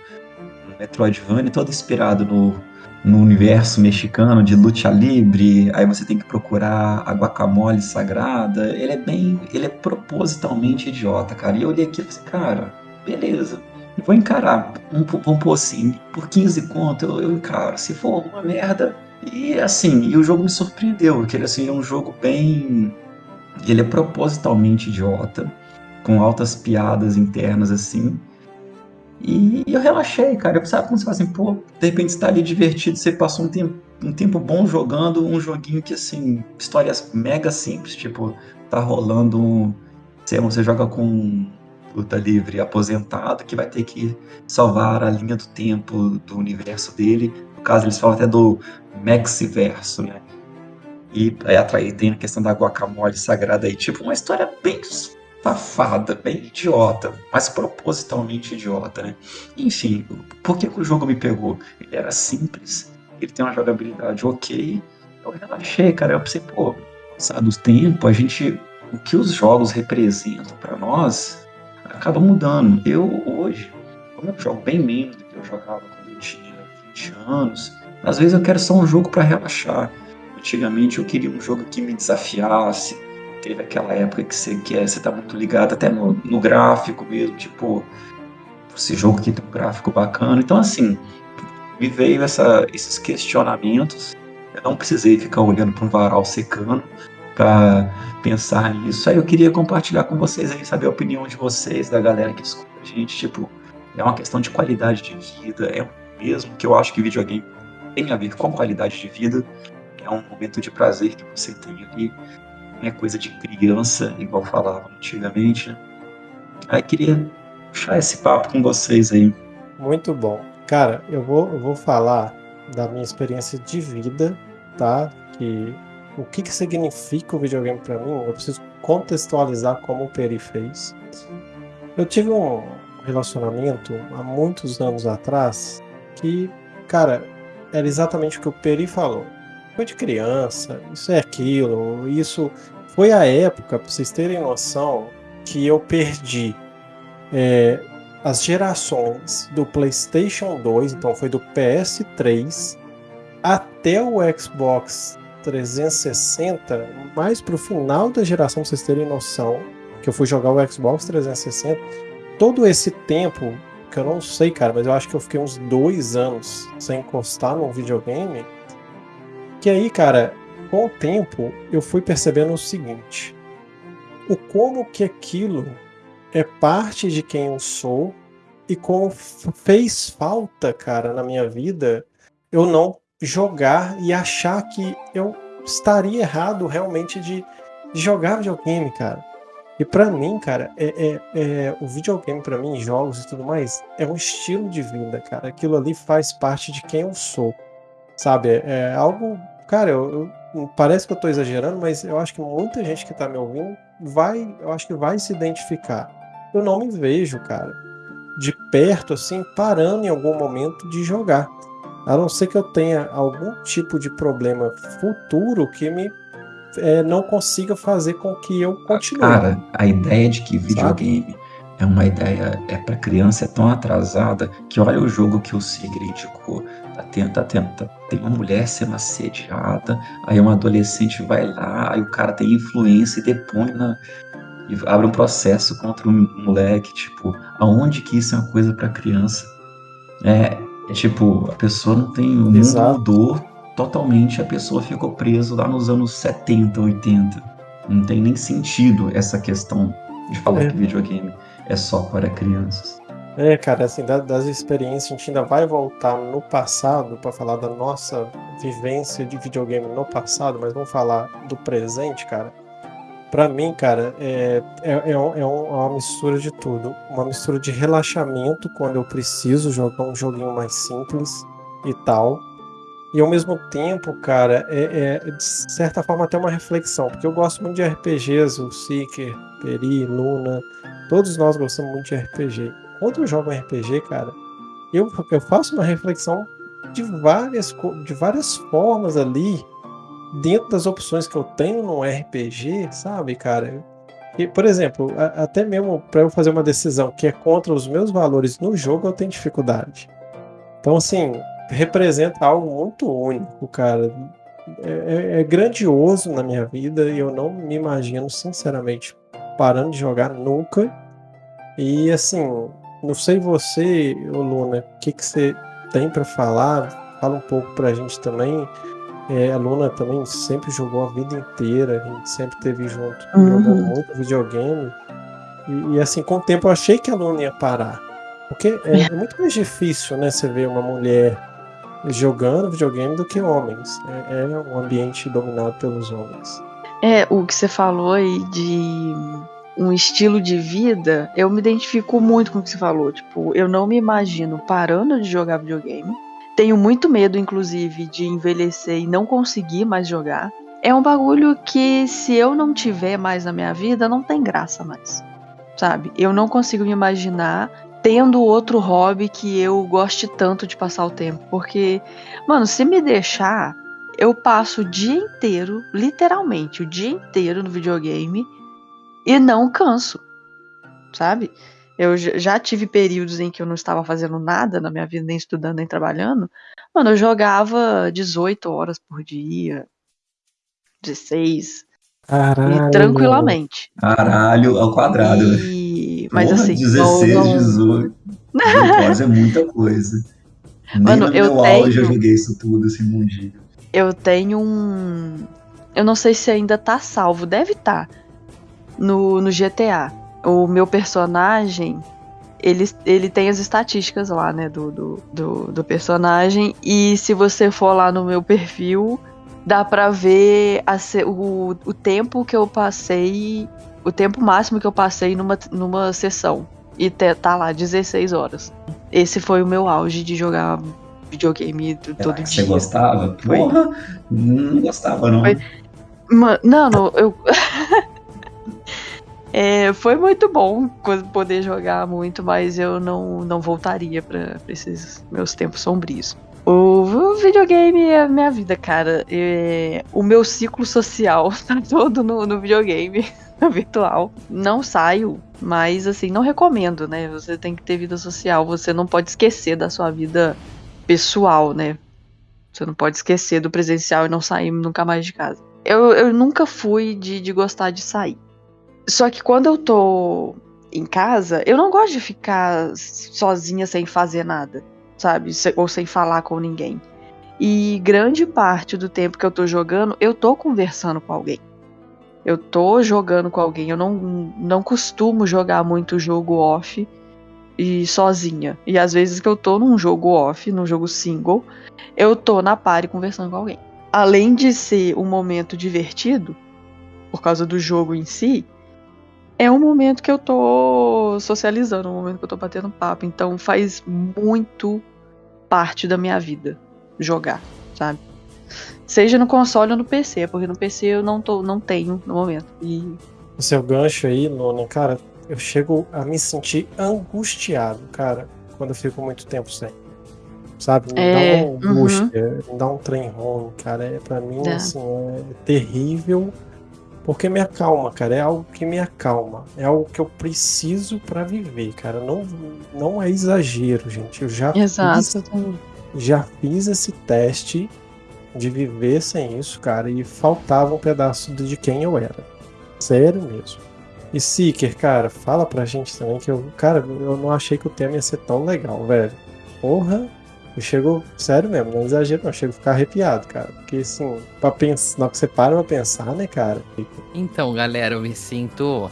Metroidvania todo inspirado no, no universo mexicano de luta livre, aí você tem que procurar a guacamole sagrada. Ele é bem, ele é propositalmente idiota, cara. E eu olhei aqui e falei, cara, beleza. Vou encarar, vamos pôr assim, por 15 conto eu, eu encaro. Se for uma merda, e assim, e o jogo me surpreendeu, porque ele assim, é um jogo bem. Ele é propositalmente idiota, com altas piadas internas assim. E eu relaxei, cara. Eu sabe quando você fala assim, pô, de repente você tá ali divertido, você passou um tempo, um tempo bom jogando um joguinho que, assim, histórias mega simples, tipo, tá rolando. Sei, você joga com luta livre aposentado que vai ter que salvar a linha do tempo do universo dele. No caso, eles falam até do Maxiverso, né? E aí tem a questão da guacamole sagrada aí, tipo, uma história bem safada, bem idiota, mas propositalmente idiota, né? Enfim, por que, que o jogo me pegou? Ele era simples, ele tem uma jogabilidade ok, eu relaxei, cara, eu pensei, pô, passado o tempo, a gente, o que os jogos representam para nós acaba mudando. Eu hoje, como eu jogo bem menos do que eu jogava quando eu tinha 20 anos, às vezes eu quero só um jogo para relaxar. Antigamente eu queria um jogo que me desafiasse. Teve aquela época que você quer, você tá muito ligado até no, no gráfico mesmo, tipo, esse jogo aqui tem um gráfico bacana. Então assim, me veio essa, esses questionamentos. Eu não precisei ficar olhando para um varal secando para pensar nisso. Aí eu queria compartilhar com vocês aí, saber a opinião de vocês, da galera que escuta a gente. Tipo, é uma questão de qualidade de vida, é mesmo que eu acho que videogame tem a ver com qualidade de vida, é um momento de prazer que você tem ali, não é coisa de criança, igual falava antigamente. Aí queria puxar esse papo com vocês aí. Muito bom. Cara, eu vou, eu vou falar da minha experiência de vida, tá? Que o que, que significa o videogame para mim, eu preciso contextualizar como o Peri fez. Eu tive um relacionamento há muitos anos atrás que, cara, era exatamente o que o Peri falou. Foi de criança, isso é aquilo, isso foi a época, para vocês terem noção, que eu perdi é, as gerações do PlayStation 2, então foi do PS3 até o Xbox 360, mais pro final da geração, pra vocês terem noção, que eu fui jogar o Xbox 360, todo esse tempo que eu não sei, cara, mas eu acho que eu fiquei uns dois anos sem encostar num videogame. Que aí, cara, com o tempo eu fui percebendo o seguinte: o como que aquilo é parte de quem eu sou e como fez falta, cara, na minha vida eu não jogar e achar que eu estaria errado realmente de, jogar videogame, cara. E para mim, cara, é, é, é o videogame para mim, jogos e tudo mais, é um estilo de vida, cara. Aquilo ali faz parte de quem eu sou, sabe? É, é algo, cara, eu, eu, parece que eu tô exagerando, mas eu acho que muita gente que tá me ouvindo vai, eu acho que vai se identificar. Eu não me vejo, cara, de perto assim, parando em algum momento de jogar. A não ser que eu tenha algum tipo de problema futuro que me é, não consiga fazer com que eu continue. Cara, a ideia de que videogame Sabe? é uma ideia é para criança é tão atrasada que olha o jogo que o Sigrid indicou. Tá tendo, tá tá, tem uma mulher sendo assediada, aí um adolescente vai lá, aí o cara tem influência e depõe na, e abre um processo contra um moleque, tipo, aonde que isso é uma coisa para criança? É, é, tipo, a pessoa não tem o mundo Exato. mudou totalmente, a pessoa ficou presa lá nos anos 70, 80. Não tem nem sentido essa questão de falar é. que videogame é só para crianças. É, cara, assim, das experiências, a gente ainda vai voltar no passado para falar da nossa vivência de videogame no passado, mas vamos falar do presente, cara. Para mim, cara, é, é, é, é, uma mistura de tudo. Uma mistura de relaxamento quando eu preciso jogar um joguinho mais simples e tal. E ao mesmo tempo, cara, é, é de certa forma até uma reflexão, porque eu gosto muito de RPGs, o Seeker, Peri, Luna, todos nós gostamos muito de RPG. Quando eu jogo RPG, cara, eu, eu faço uma reflexão de várias, de várias formas ali dentro das opções que eu tenho no RPG, sabe, cara? E, por exemplo, a, até mesmo para eu fazer uma decisão que é contra os meus valores no jogo, eu tenho dificuldade. Então, assim, representa algo muito único, cara. É, é, é grandioso na minha vida e eu não me imagino, sinceramente, parando de jogar nunca. E, assim, não sei você, Luna, o que, que você tem para falar? Fala um pouco pra gente também é, a Luna também sempre jogou a vida inteira, a gente sempre teve junto, uhum. jogando muito videogame. E, e, assim, com o tempo eu achei que a Luna ia parar. Porque é, é muito mais difícil, né, você ver uma mulher jogando videogame do que homens. É, é um ambiente dominado pelos homens. É, o que você falou aí de um estilo de vida, eu me identifico muito com o que você falou. Tipo, eu não me imagino parando de jogar videogame tenho muito medo, inclusive, de envelhecer e não conseguir mais jogar. É um bagulho que, se eu não tiver mais na minha vida, não tem graça mais. Sabe? Eu não consigo me imaginar tendo outro hobby que eu goste tanto de passar o tempo. Porque, mano, se me deixar, eu passo o dia inteiro, literalmente, o dia inteiro no videogame e não canso. Sabe? Eu já tive períodos em que eu não estava fazendo nada na minha vida, nem estudando, nem trabalhando. Mano, eu jogava 18 horas por dia, 16. Caralho. tranquilamente. Caralho, ao quadrado. E... Mas Porra, assim. 16, não, não... 18. Pode é muita coisa. Nem Mano, no eu tenho... auge eu joguei isso tudo, esse mundinho. Eu tenho um. Eu não sei se ainda tá salvo, deve estar. Tá. No, no GTA o meu personagem, ele, ele tem as estatísticas lá, né, do, do, do, do, personagem. E se você for lá no meu perfil, dá pra ver a, o, o tempo que eu passei, o tempo máximo que eu passei numa, numa sessão. E te, tá lá, 16 horas. Esse foi o meu auge de jogar videogame todo dia. Você gostava? Porra, não gostava, não. Foi... Não, não, eu. É, foi muito bom poder jogar muito, mas eu não, não voltaria para esses meus tempos sombrios. O videogame é a minha vida, cara. É, o meu ciclo social tá todo no, no videogame virtual. Não saio, mas assim, não recomendo, né? Você tem que ter vida social, você não pode esquecer da sua vida pessoal, né? Você não pode esquecer do presencial e não sair nunca mais de casa. Eu, eu nunca fui de, de gostar de sair. Só que quando eu tô em casa, eu não gosto de ficar sozinha sem fazer nada, sabe? Ou sem falar com ninguém. E grande parte do tempo que eu tô jogando, eu tô conversando com alguém. Eu tô jogando com alguém. Eu não, não costumo jogar muito jogo off e sozinha. E às vezes que eu tô num jogo off, num jogo single, eu tô na party conversando com alguém. Além de ser um momento divertido, por causa do jogo em si, é um momento que eu tô socializando, um momento que eu tô batendo papo. Então faz muito parte da minha vida jogar, sabe? Seja no console ou no PC, porque no PC eu não, tô, não tenho no momento. E... O seu gancho aí, Luna, cara, eu chego a me sentir angustiado, cara, quando eu fico muito tempo sem. sabe? Me É, dá uma angústia, me dá um trem ruim, cara. É, pra mim, Dá. assim, é terrível. Porque me acalma, cara. É algo que me acalma. É algo que eu preciso pra viver, cara. Não, não é exagero, gente. Eu já fiz Exato. já fiz esse teste de viver sem isso, cara, e faltava um pedaço de quem eu era. Sério mesmo. E Seeker, cara, fala pra gente também que eu, cara, eu não achei que o tema ia ser tão legal, velho. Porra, eu chego, sério mesmo, não exagero, não, eu chego a ficar arrepiado, cara. Porque assim, pra pensar, na hora que você para pra pensar, né, cara? Então, galera, eu me sinto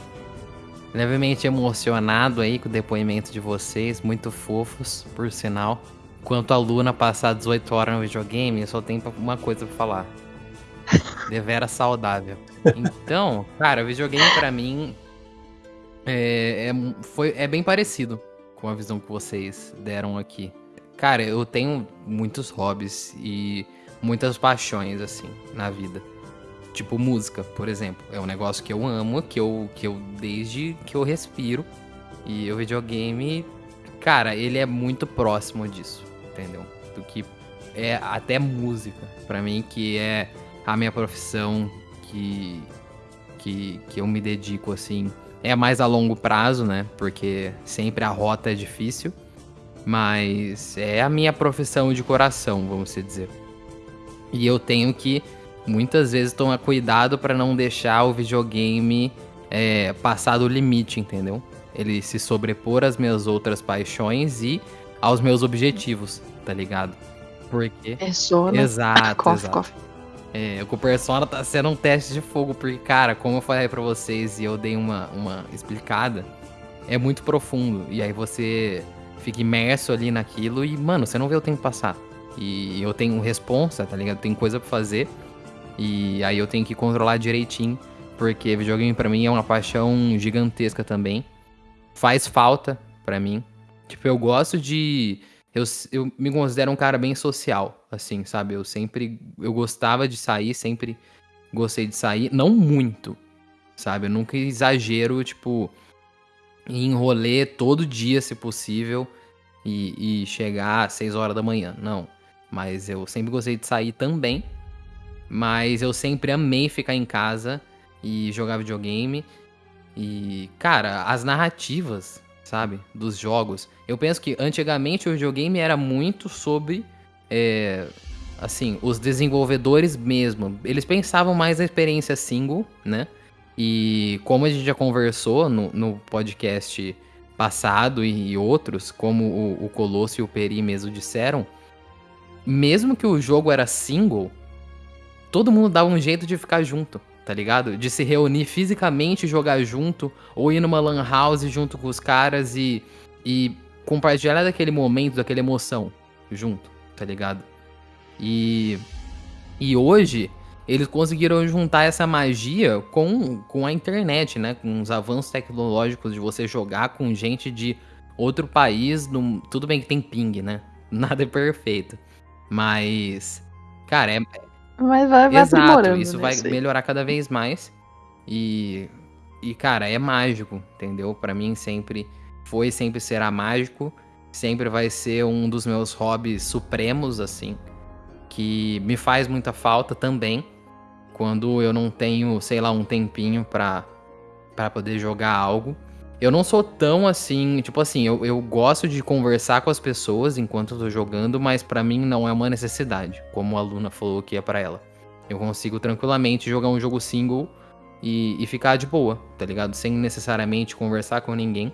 levemente emocionado aí com o depoimento de vocês, muito fofos, por sinal. Quanto a Luna passar 18 horas no videogame, eu só tenho uma coisa pra falar. Devera saudável. Então, cara, o videogame pra mim é, é, foi, é bem parecido com a visão que vocês deram aqui. Cara, eu tenho muitos hobbies e muitas paixões, assim, na vida. Tipo música, por exemplo. É um negócio que eu amo, que eu, que eu desde que eu respiro. E o videogame, cara, ele é muito próximo disso, entendeu? Do que é até música, pra mim, que é a minha profissão, que, que, que eu me dedico, assim. É mais a longo prazo, né? Porque sempre a rota é difícil. Mas é a minha profissão de coração, vamos dizer. E eu tenho que muitas vezes tomar cuidado para não deixar o videogame é, passar do limite, entendeu? Ele se sobrepor às minhas outras paixões e aos meus objetivos, tá ligado? Porque. Sono. Exato, Cof, exato. cof. É, o Persona tá sendo um teste de fogo, porque, cara, como eu falei pra vocês e eu dei uma, uma explicada, é muito profundo. E aí você fica imerso ali naquilo e, mano, você não vê o tempo passar. E eu tenho responsa, tá ligado? Tem coisa pra fazer. E aí eu tenho que controlar direitinho, porque videogame pra mim é uma paixão gigantesca também. Faz falta pra mim. Tipo, eu gosto de. Eu, eu me considero um cara bem social, assim, sabe? Eu sempre. Eu gostava de sair, sempre gostei de sair. Não muito, sabe? Eu nunca exagero, tipo, em rolê todo dia, se possível, e, e chegar às 6 horas da manhã. Não. Mas eu sempre gostei de sair também. Mas eu sempre amei ficar em casa e jogar videogame. E, cara, as narrativas, sabe, dos jogos. Eu penso que antigamente o videogame era muito sobre. é, assim, os desenvolvedores mesmo. Eles pensavam mais na experiência single, né? E como a gente já conversou no, no podcast passado e, e outros, como o, o Colosso e o Peri mesmo disseram, mesmo que o jogo era single, todo mundo dava um jeito de ficar junto, tá ligado? De se reunir fisicamente, jogar junto, ou ir numa lan house junto com os caras e, e compartilhar daquele momento, daquela emoção junto, tá ligado? E, e hoje eles conseguiram juntar essa magia com, com a internet, né? Com os avanços tecnológicos de você jogar com gente de outro país. num- Tudo bem que tem ping, né? Nada é perfeito. Mas, cara, é, Mas vai, vai Exato, aprimorando. isso né, vai melhorar cada vez mais. E, e cara, é mágico, entendeu? Pra mim sempre foi, sempre será mágico. Sempre vai ser um dos meus hobbies supremos, assim. Que me faz muita falta também. Quando eu não tenho, sei lá, um tempinho pra, pra poder jogar algo. Eu não sou tão assim, tipo assim, eu, eu gosto de conversar com as pessoas enquanto eu tô jogando, mas pra mim não é uma necessidade, como a Luna falou que é pra ela. Eu consigo tranquilamente jogar um jogo single e, e ficar de boa, tá ligado? Sem necessariamente conversar com ninguém.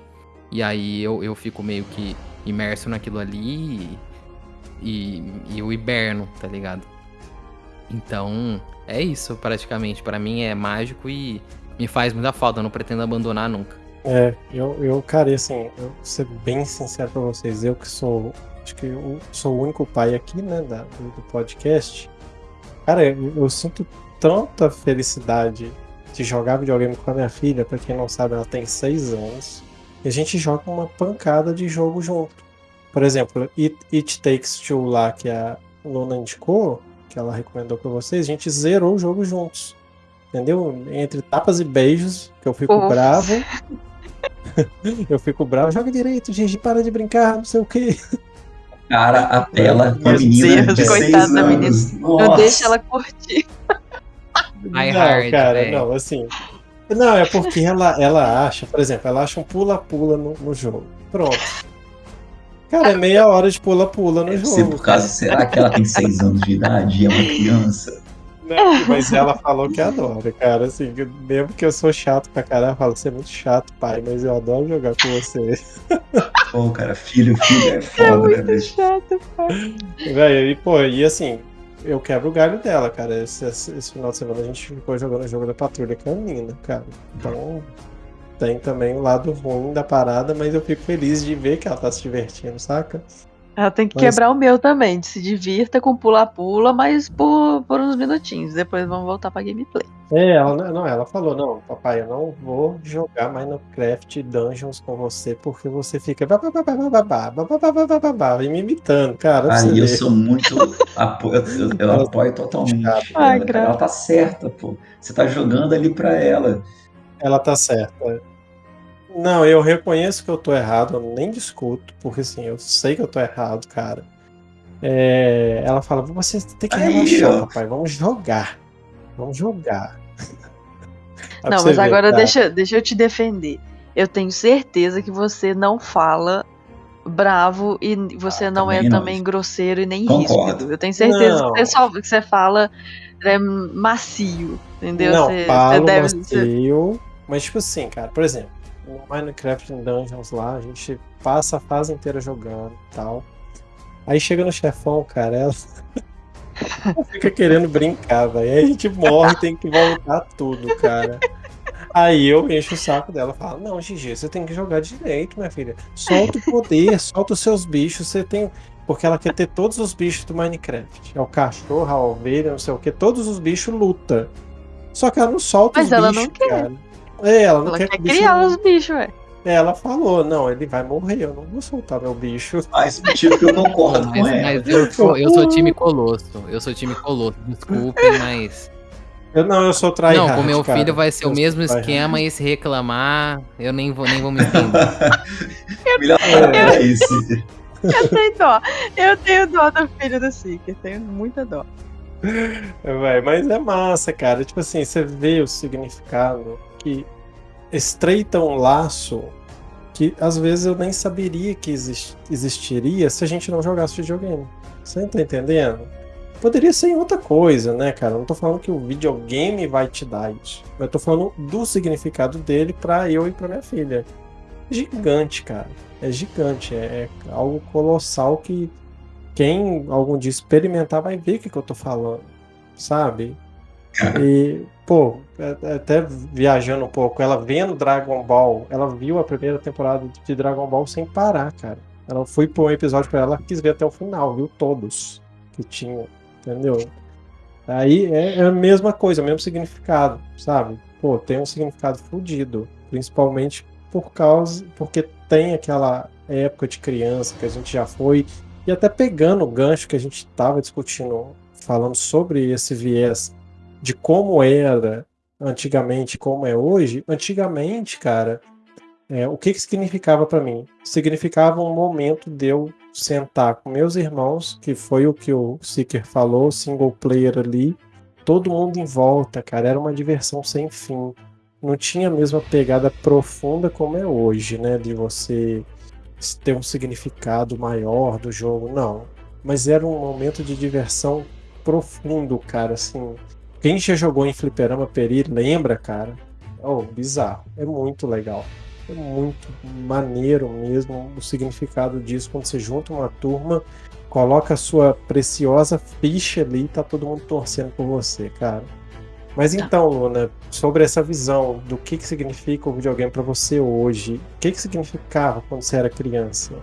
E aí eu, eu fico meio que imerso naquilo ali e, e, eu hiberno, tá ligado? Então, é isso praticamente. Pra mim é mágico e me faz muita falta. Eu não pretendo abandonar nunca. É, eu, eu, cara, e assim, eu vou ser bem sincero pra vocês, eu que sou, acho que eu sou o único pai aqui, né, da, do, do podcast. Cara, eu, eu sinto tanta felicidade de jogar videogame com a minha filha, pra quem não sabe, ela tem seis anos, e a gente joga uma pancada de jogo junto. Por exemplo, It, It Takes Two lá, que a Luna indicou, que ela recomendou pra vocês, a gente zerou o jogo juntos. Entendeu? Entre tapas e beijos, que eu fico Ufa. bravo. eu fico bravo, joga direito, Gigi, para de brincar, não sei o quê. cara a Meu menina Deus, de seis coitada da menina. anos. Eu Nossa. deixo ela curtir. Die não, hard, cara, não, assim. Não, é porque ela, ela acha, por exemplo, ela acha um pula-pula no, no jogo. Pronto. Cara, é meia hora de pula-pula no Deve jogo. ser por causa, será que ela tem seis anos de idade e é uma criança? Né? Mas ela falou que adora, cara. Assim, mesmo que eu sou chato pra caralho, eu falo, você é muito chato, pai, mas eu adoro jogar com você. Pô, cara, filho, filho é foda, né, bicho? Chato, pai. Velho, e pô, e assim, eu quebro o galho dela, cara. Esse, esse- final de semana a gente ficou jogando o jogo da patrulha canina, cara. Então tem também o lado ruim da parada, mas eu fico feliz de ver que ela tá se divertindo, saca? Ela tem que Mas- quebrar o meu também, de se divirta com pula-pula, mas por, por uns minutinhos. Depois vamos voltar pra gameplay. É, ela não, ela falou, não, papai, eu não vou jogar Minecraft Dungeons com você porque você fica e me imitando, cara. Aí eu sou muito. apo- eu, eu- apoio totalmente. Ai, ela tá certa, pô. Você tá jogando ali pra ela. Ela tá certa. Não, eu reconheço que eu tô errado, eu nem discuto, porque assim, eu sei que eu tô errado, cara. É, ela fala, você tem que Aí, relaxar, ó. papai, vamos jogar. Vamos jogar. Aí Não, você mas ver, agora deixa, deixa eu te defender. Eu tenho certeza que você não fala bravo e você Ah, não é também não. também grosseiro e nem Concordo. ríspido. Eu tenho certeza Não. que você, só, que você fala é, macio, entendeu? Não, você, falo você deve. macio, mas tipo assim, cara, por exemplo, no Minecraft Dungeons lá, a gente passa a fase inteira jogando e tal. Aí chega no chefão, cara, ela fica querendo brincar, velho. Aí a gente morre tem que voltar tudo, cara. Aí eu encho o saco dela e falo, não, Gigi, você tem que jogar direito, minha filha. Solta o poder, solta os seus bichos, você tem. Porque ela quer ter todos os bichos do Minecraft. É o cachorro, a ovelha, não sei o que, todos os bichos luta. Só que ela não solta Mas os ela bichos, não quer. cara. É, ela não Ela quer quer criar não- os bichos, ué. Ela falou, não, ele vai morrer, eu não vou soltar meu bicho. Mas motivo que eu concordo com Mas, ela. mas eu, sou, eu sou time Colosso. Eu sou time Colosso. Desculpe, mas. Eu, não, eu sou tryhard, não, com meu cara. filho vai ser Eu o mesmo esquema e se reclamar, eu nem vou, nem vou me estender. Melhor é isso. Eu tenho dó. Eu tenho dó do filho do Seeker. Tenho muita dó. É, véi, mas é massa, cara. Tipo assim, você vê o significado que estreita um laço que às vezes eu nem saberia que exis- existiria se a gente não jogasse videogame. Você tá entendendo? Poderia ser em outra coisa, né, cara? Eu não tô falando que o videogame vai te dar isso. Mas eu tô falando do significado dele pra eu e pra minha filha. Gigante, cara. É gigante. É, é algo colossal que quem algum dia experimentar vai ver o que, que eu tô falando, sabe? E, pô, é- até viajando um pouco, ela vendo Dragon Ball, ela viu a primeira temporada de Dragon Ball sem parar, cara. Ela foi por um episódio pra ela, quis ver até o final, viu todos que tinham, entendeu? Aí é, é a mesma coisa, o mesmo significado, sabe? Pô, tem um significado fodido, principalmente por causa, porque tem aquela época de criança que a gente já foi, e até pegando o gancho que a gente estava discutindo, falando sobre esse viés de como era antigamente, como é hoje. Antigamente, cara, é, o que que significava para mim? Significava um momento de eu sentar com meus irmãos, que foi o que o Seeker falou, single player ali, todo mundo em volta, cara, era uma diversão sem fim. Não tinha a mesma pegada profunda como é hoje, né? De você ter um significado maior do jogo, não. Mas era um momento de diversão profundo, cara, assim. Quem já jogou em Fliperama Peri lembra, cara? Oh, bizarro. É muito legal. É muito maneiro mesmo o significado disso quando você junta uma turma, coloca a sua preciosa ficha ali e tá todo mundo torcendo por você, cara. Mas então, Luna, sobre essa visão do que, que significa o videogame pra você hoje, o que, que significava quando você era criança?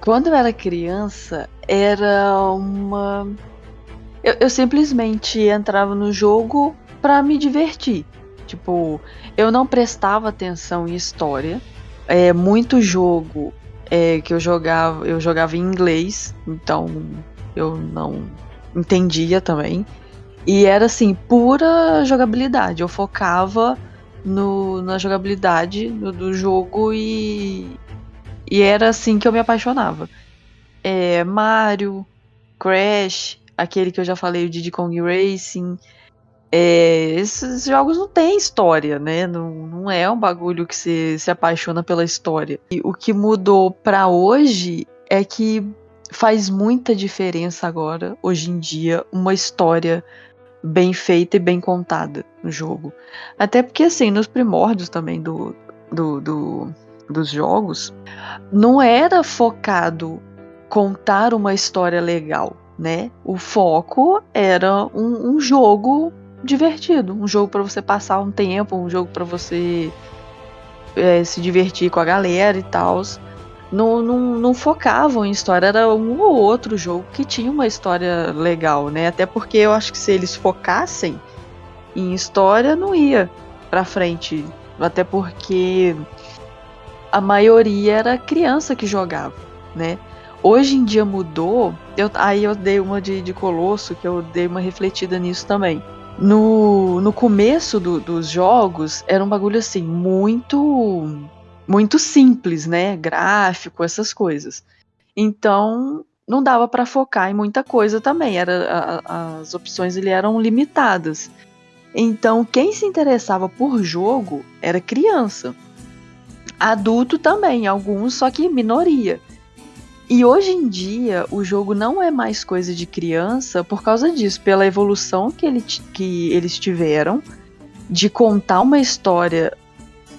Quando eu era criança, era uma. Eu, eu simplesmente entrava no jogo pra me divertir. Tipo, eu não prestava atenção em história. É muito jogo é, que eu jogava, eu jogava em inglês, então eu não entendia também. E era assim, pura jogabilidade. Eu focava no, na jogabilidade do, do jogo e, e era assim que eu me apaixonava. é, Mario, Crash, aquele que eu já falei, o Diddy Kong Racing. É, esses jogos não têm história, né? Não, não é um bagulho que se, se apaixona pela história. E o que mudou para hoje é que faz muita diferença agora, hoje em dia, uma história bem feita e bem contada no jogo. Até porque, assim, nos primórdios também do, do, do dos jogos, não era focado contar uma história legal, né? O foco era um, um jogo divertido, um jogo para você passar um tempo, um jogo para você é, se divertir com a galera e tal. Não, não, não, focavam em história, era um ou outro jogo que tinha uma história legal, né? Até porque eu acho que se eles focassem em história, não ia pra frente. Até porque a maioria era criança que jogava, né? Hoje em dia mudou, eu, aí eu dei uma de, de Colosso, que eu dei uma refletida nisso também. No, no começo do, dos jogos, era um bagulho assim, muito muito simples, né? Gráfico, essas coisas. Então, não dava para focar em muita coisa também. Era, a, as opções ele eram limitadas. Então, quem se interessava por jogo era criança. Adulto também, alguns, só que minoria. E hoje em dia, o jogo não é mais coisa de criança por causa disso, pela evolução que, ele, que eles tiveram de contar uma história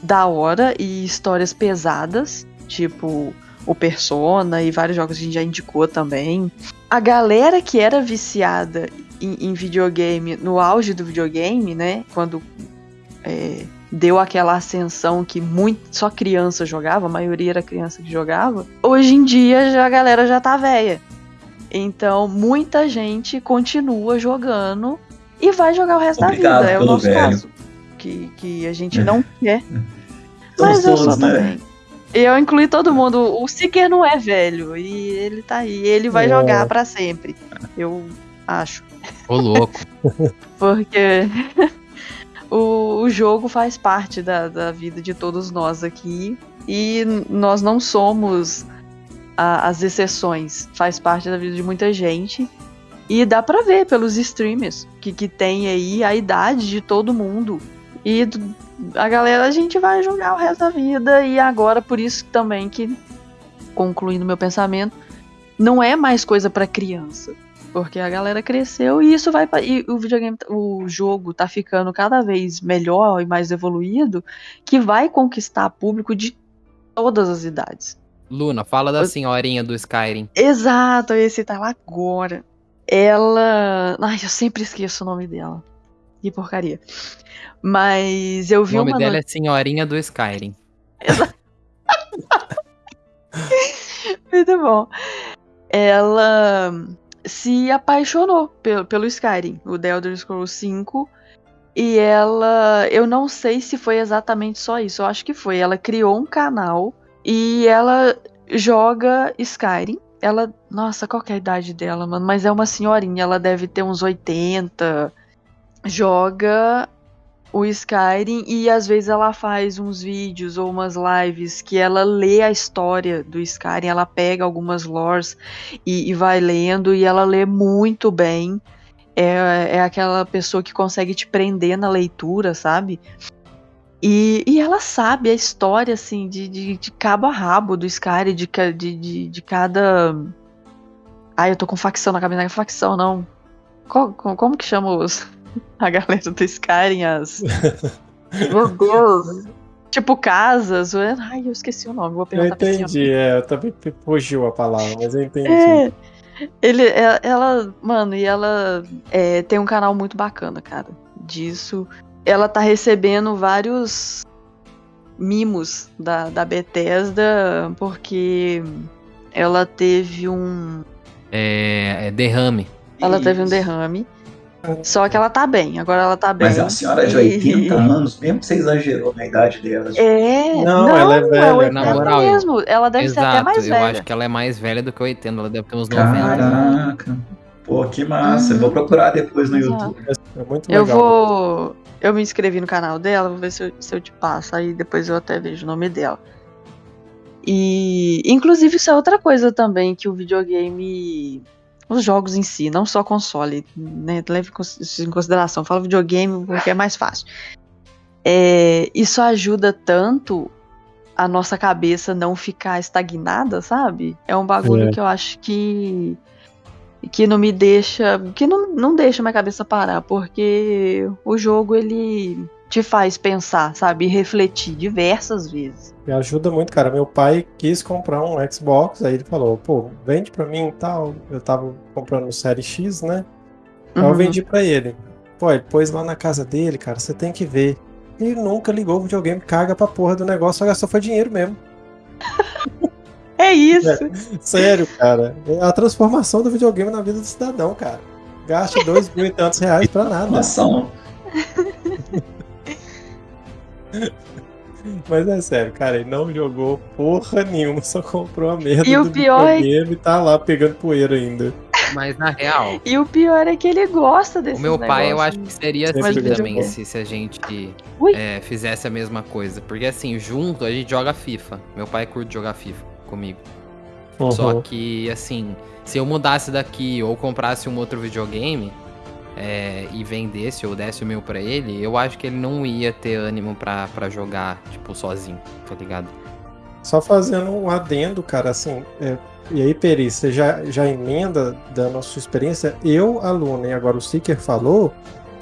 da hora e histórias pesadas, tipo o Persona e vários jogos que a gente já indicou também. A galera que era viciada em, em videogame, no auge do videogame, né? Quando é, deu aquela ascensão que muito, só criança jogava, a maioria era criança que jogava, hoje em dia já, a galera já tá velha. Então muita gente continua jogando e vai jogar o resto Obrigado da vida. É o nosso velho. caso. Que, que a gente não quer. Mas eu sou né? também. Eu incluí todo mundo. O Seeker não é velho. E ele tá aí. Ele vai É. jogar pra sempre. Eu acho. Ô, louco. Porque o, o jogo faz parte da, da vida de todos nós aqui. E nós não somos a- as exceções. Faz parte da vida de muita gente. E dá pra ver pelos streamers que, que tem aí a idade de todo mundo. E a galera, a gente vai jogar o resto da vida. E agora, por isso também que, concluindo meu pensamento, não é mais coisa pra criança. Porque a galera cresceu e isso vai. pra- E o videogame, o jogo tá ficando cada vez melhor e mais evoluído, que vai conquistar público de todas as idades. Luna, fala da senhorinha do Skyrim. Exato, eu ia citar ela agora. Ela. Ai, eu sempre esqueço o nome dela. Que porcaria. Mas eu O vi nome uma dela é Senhorinha do Skyrim. Muito bom. Ela se apaixonou pelo, pelo Skyrim, o The Elder Scrolls 5. E ela. Eu não sei se foi exatamente só isso. Eu acho que foi. Ela criou um canal e ela joga Skyrim. Ela. Nossa, qual é a idade dela, mano? Mas é uma senhorinha. Ela deve ter uns 80. Joga o Skyrim e às vezes ela faz uns vídeos ou umas lives que ela lê a história do Skyrim, ela pega algumas lores e, e vai lendo e ela lê muito bem. É, é aquela pessoa que consegue te prender na leitura, sabe? E, e ela sabe a história, assim, de, de, de cabo a rabo do Skyrim, de, de, de, de cada. Ai, eu tô com facção na cabeça, não é facção, não. Co- co- como que chama os, a galera do Skyrim? As. Meu Deus! Tipo casas. Ai, eu esqueci o nome, vou Eu perguntar pra senhora. entendi, é, eu também fugiu a palavra, mas eu entendi. É. Ele, é- ela, mano, e ela é, tem um canal muito bacana, cara. Disso. Ela tá recebendo vários mimos da, da Bethesda porque ela teve um. É, é derrame. Ela teve um Isso. derrame. Só que ela tá bem, agora ela tá bem. Mas é uma senhora de E- 80 anos, mesmo que você exagerou na idade dela. É, Não, não, ela é velha, 80 na moral, mesmo. Ela deve ser até Exato, mais eu velha. acho que ela é mais velha do que 80, ela deve ter uns 90. Caraca. Pô, que massa. Eu vou procurar depois no Exato. YouTube. É muito Eu legal. vou. Eu me inscrevi no canal dela, vou ver se eu, se eu te passo, aí depois eu até vejo o nome dela. E, inclusive, isso é outra coisa também que o videogame. Os jogos em si, não só console, né? Leve isso em consideração. Falo videogame porque é mais fácil. É, isso ajuda tanto a nossa cabeça não ficar estagnada, sabe? É um bagulho É. que eu acho que que não me deixa, que não, não deixa minha cabeça parar, porque o jogo ele te faz pensar, sabe, e refletir diversas vezes. Me ajuda muito, cara. Meu pai quis comprar um Xbox, aí ele falou, pô, vende pra mim e tal. Eu tava comprando o Série X, né? Aí eu Uhum. vendi pra ele. Pô, ele pôs lá na casa dele, cara, você tem que ver. Ele nunca ligou o videogame, caga pra porra do negócio, só gastou foi dinheiro mesmo. É isso. Sério, cara. É a transformação do videogame na vida do cidadão, cara. Gasta dois mil e tantos reais pra nada. Informação. Mas é sério, cara, ele não jogou porra nenhuma, só comprou a merda E o do pior é- videogame e tá lá pegando poeira ainda. Mas na real, E o pior é que ele gosta desse o meu pai eu acho que seria Sempre assim também, se, se a gente é, fizesse a mesma coisa. Porque assim, junto a gente joga FIFA. Meu pai curte jogar FIFA comigo. Só Uhum. que, assim, se eu mudasse daqui ou comprasse um outro videogame é, e vendesse ou desse o meu pra ele, eu acho que ele não ia ter ânimo pra jogar, tipo, sozinho, tá ligado? Só fazendo um adendo, cara, assim. é, e aí, Peri, você já, já emenda da nossa experiência? Eu, aluno, e agora o Seeker falou,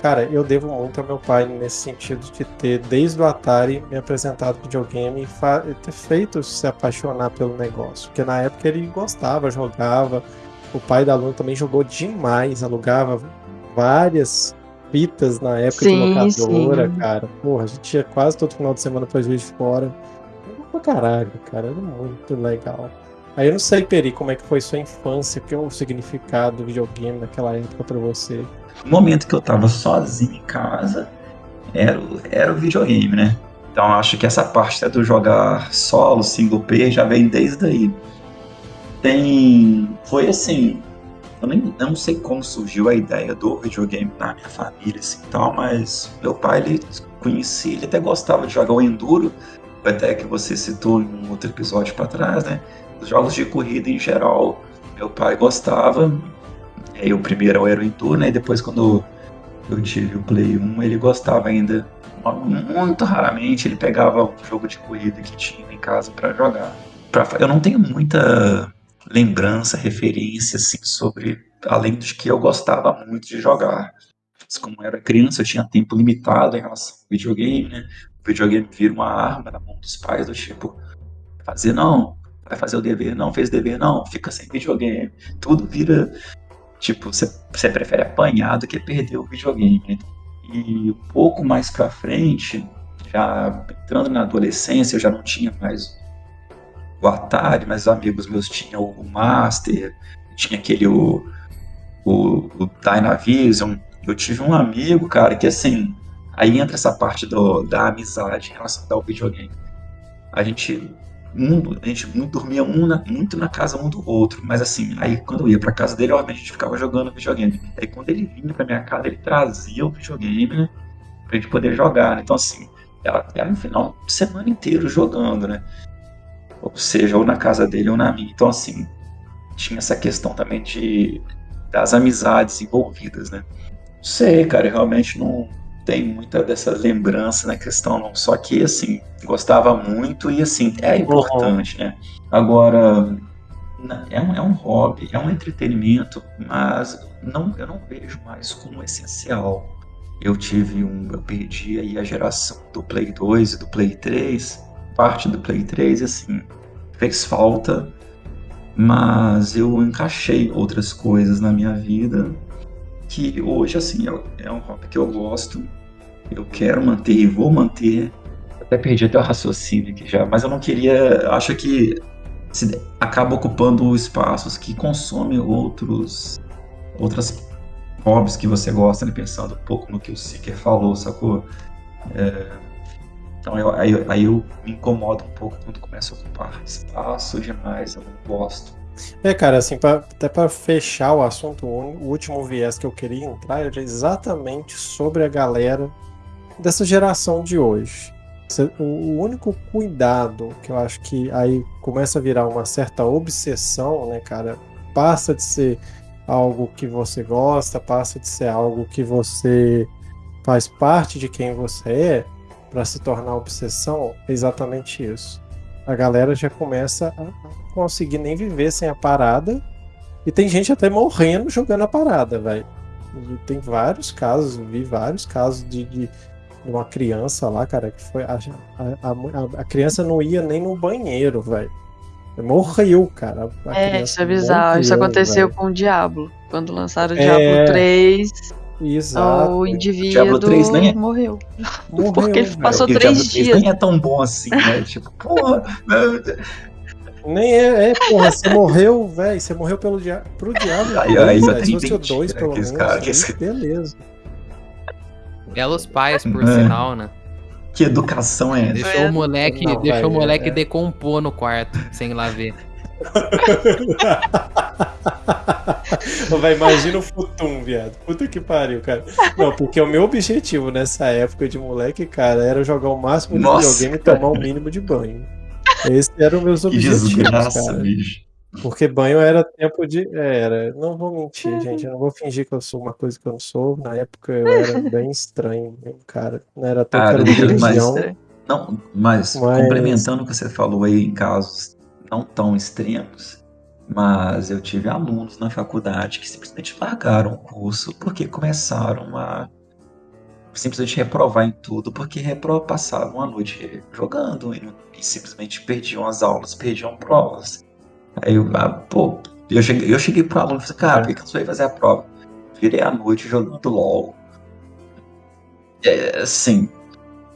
cara, eu devo muito ao meu pai nesse sentido de ter, desde o Atari, me apresentado videogame e ter feito se apaixonar pelo negócio. Porque na época ele gostava, jogava. O pai da aluna também jogou demais, alugava várias fitas na época Sim, de locadora, sim. cara. Porra, a gente ia quase todo final de semana pra Juiz de Fora. Pra caralho, cara. Era muito legal. Aí eu não sei, Peri, como é que foi sua infância, que é o significado do videogame naquela época pra você. No momento que eu tava sozinho em casa, era o, era o videogame, né? Então acho que essa parte do jogar solo, single player, já vem desde aí. Tem. Foi assim. Eu, nem, não sei como surgiu a ideia do videogame na minha família assim, tal, mas meu pai ele conhecia, ele até gostava de jogar o Enduro, até que você citou em um outro episódio para trás, né? Os jogos de corrida em geral, meu pai gostava. E aí o primeiro era o Enduro, né? E depois quando eu tive o Play 1, ele gostava ainda. Muito raramente ele pegava um jogo de corrida que tinha em casa para jogar. Pra- eu não tenho muita lembrança, referência assim sobre além de que eu gostava muito de jogar. Mas como eu era criança, eu tinha tempo limitado em relação ao videogame, né? O videogame vira uma arma na mão dos pais do tipo fazer não, vai fazer o dever, não fez o dever, não, fica sem videogame. Tudo vira tipo, você prefere apanhar do que perder o videogame. né? E um pouco mais pra frente, já entrando na adolescência, eu já não tinha mais o Atari, mas os amigos meus tinham o Master, tinha aquele o, o, o Dynavision. Eu tive um amigo, cara, que assim, aí entra essa parte do, da amizade em relação ao videogame. A gente, um, a gente dormia um na- muito na casa um do outro, mas assim, aí quando eu ia pra casa dele, obviamente a gente ficava jogando videogame. Aí quando ele vinha pra minha casa, ele trazia o videogame, né, pra gente poder jogar. Então assim, era, era um final de semana inteiro jogando, né? Ou seja, ou na casa dele ou na minha. Então assim, tinha essa questão também de das amizades envolvidas, né? Não sei, cara, eu realmente não tenho muita dessa lembrança na questão, não. Só que, assim, gostava muito e, assim, é importante, né? Agora, é um, é um hobby, é um entretenimento, mas não, eu não vejo mais como essencial. Eu tive um, eu perdi aí a geração do Play 2 e do Play 3, parte do Play 3, e, assim, fez falta, mas eu encaixei outras coisas na minha vida que hoje, assim, é, é um hobby que eu gosto, eu quero manter e vou manter. Até perdi até o raciocínio aqui já, mas eu não queria. Acho que se, acaba ocupando espaços que consomem outros outras hobbies que você gosta, né? Pensando um pouco no que o Seeker falou, sacou? É, então eu, aí, aí eu me incomodo um pouco quando começa a ocupar espaço demais, eu não gosto. É, cara, assim, pra- até para fechar o assunto, o último viés que eu queria entrar era exatamente sobre a galera dessa geração de hoje. O único cuidado que eu acho que aí começa a virar uma certa obsessão, né, cara? Passa de ser algo que você gosta, passa de ser algo que você faz parte de quem você é, para se tornar obsessão, é exatamente isso. A galera já começa a conseguir nem viver sem a parada. E tem gente até morrendo jogando a parada, velho. Tem vários casos, vi vários casos de, de uma criança lá, cara, que foi. A, a, a- criança não ia nem no banheiro, velho. Morreu, cara. É, isso é bizarro. Isso morreu, aconteceu velho. com o Diablo. Quando lançaram o É. Diablo 3, Exato. o indivíduo Diablo 3 nem é- morreu. Morreu, porque ele passou o três Diablo 3 dias. nem é tão bom assim, né? tipo, porra, Deus. Nem é, é, porra, você morreu, velho. Você morreu pelo dia... pro diabo. Aí- aí velho. já Se tem fosse o pelo menos. cara- aí esse- Beleza. Belos pais, por É. sinal, né? que educação é essa? Deixou É. o moleque, Não, deixou o vai, moleque é. decompor no quarto, sem ir lá ver. Vai, imagina o Futum, viado. Puta que pariu, cara. Não, porque o meu objetivo nessa época de moleque, cara, era jogar o máximo de Nossa, videogame e tomar o mínimo de banho. Esse era os meus Que objetivos, desgraça, cara. bicho. Porque banho era tempo de. é, Era. Não vou mentir, gente. Eu não vou fingir que eu sou uma coisa que eu não sou. Na época eu era bem estranho, cara. Não era tão Cara, mas-. Não, mas, Mas- complementando o que você falou aí em casos não tão extremos, mas eu tive alunos na faculdade que simplesmente largaram o curso porque começaram a simplesmente reprovar em tudo, porque passavam a noite jogando e, e simplesmente perdiam as aulas, perdiam provas. Aí eu, ah, pô, eu cheguei, eu cheguei pro aluno e falei, cara, por que eu não fazer a prova? Virei a noite jogando LOL. É, assim,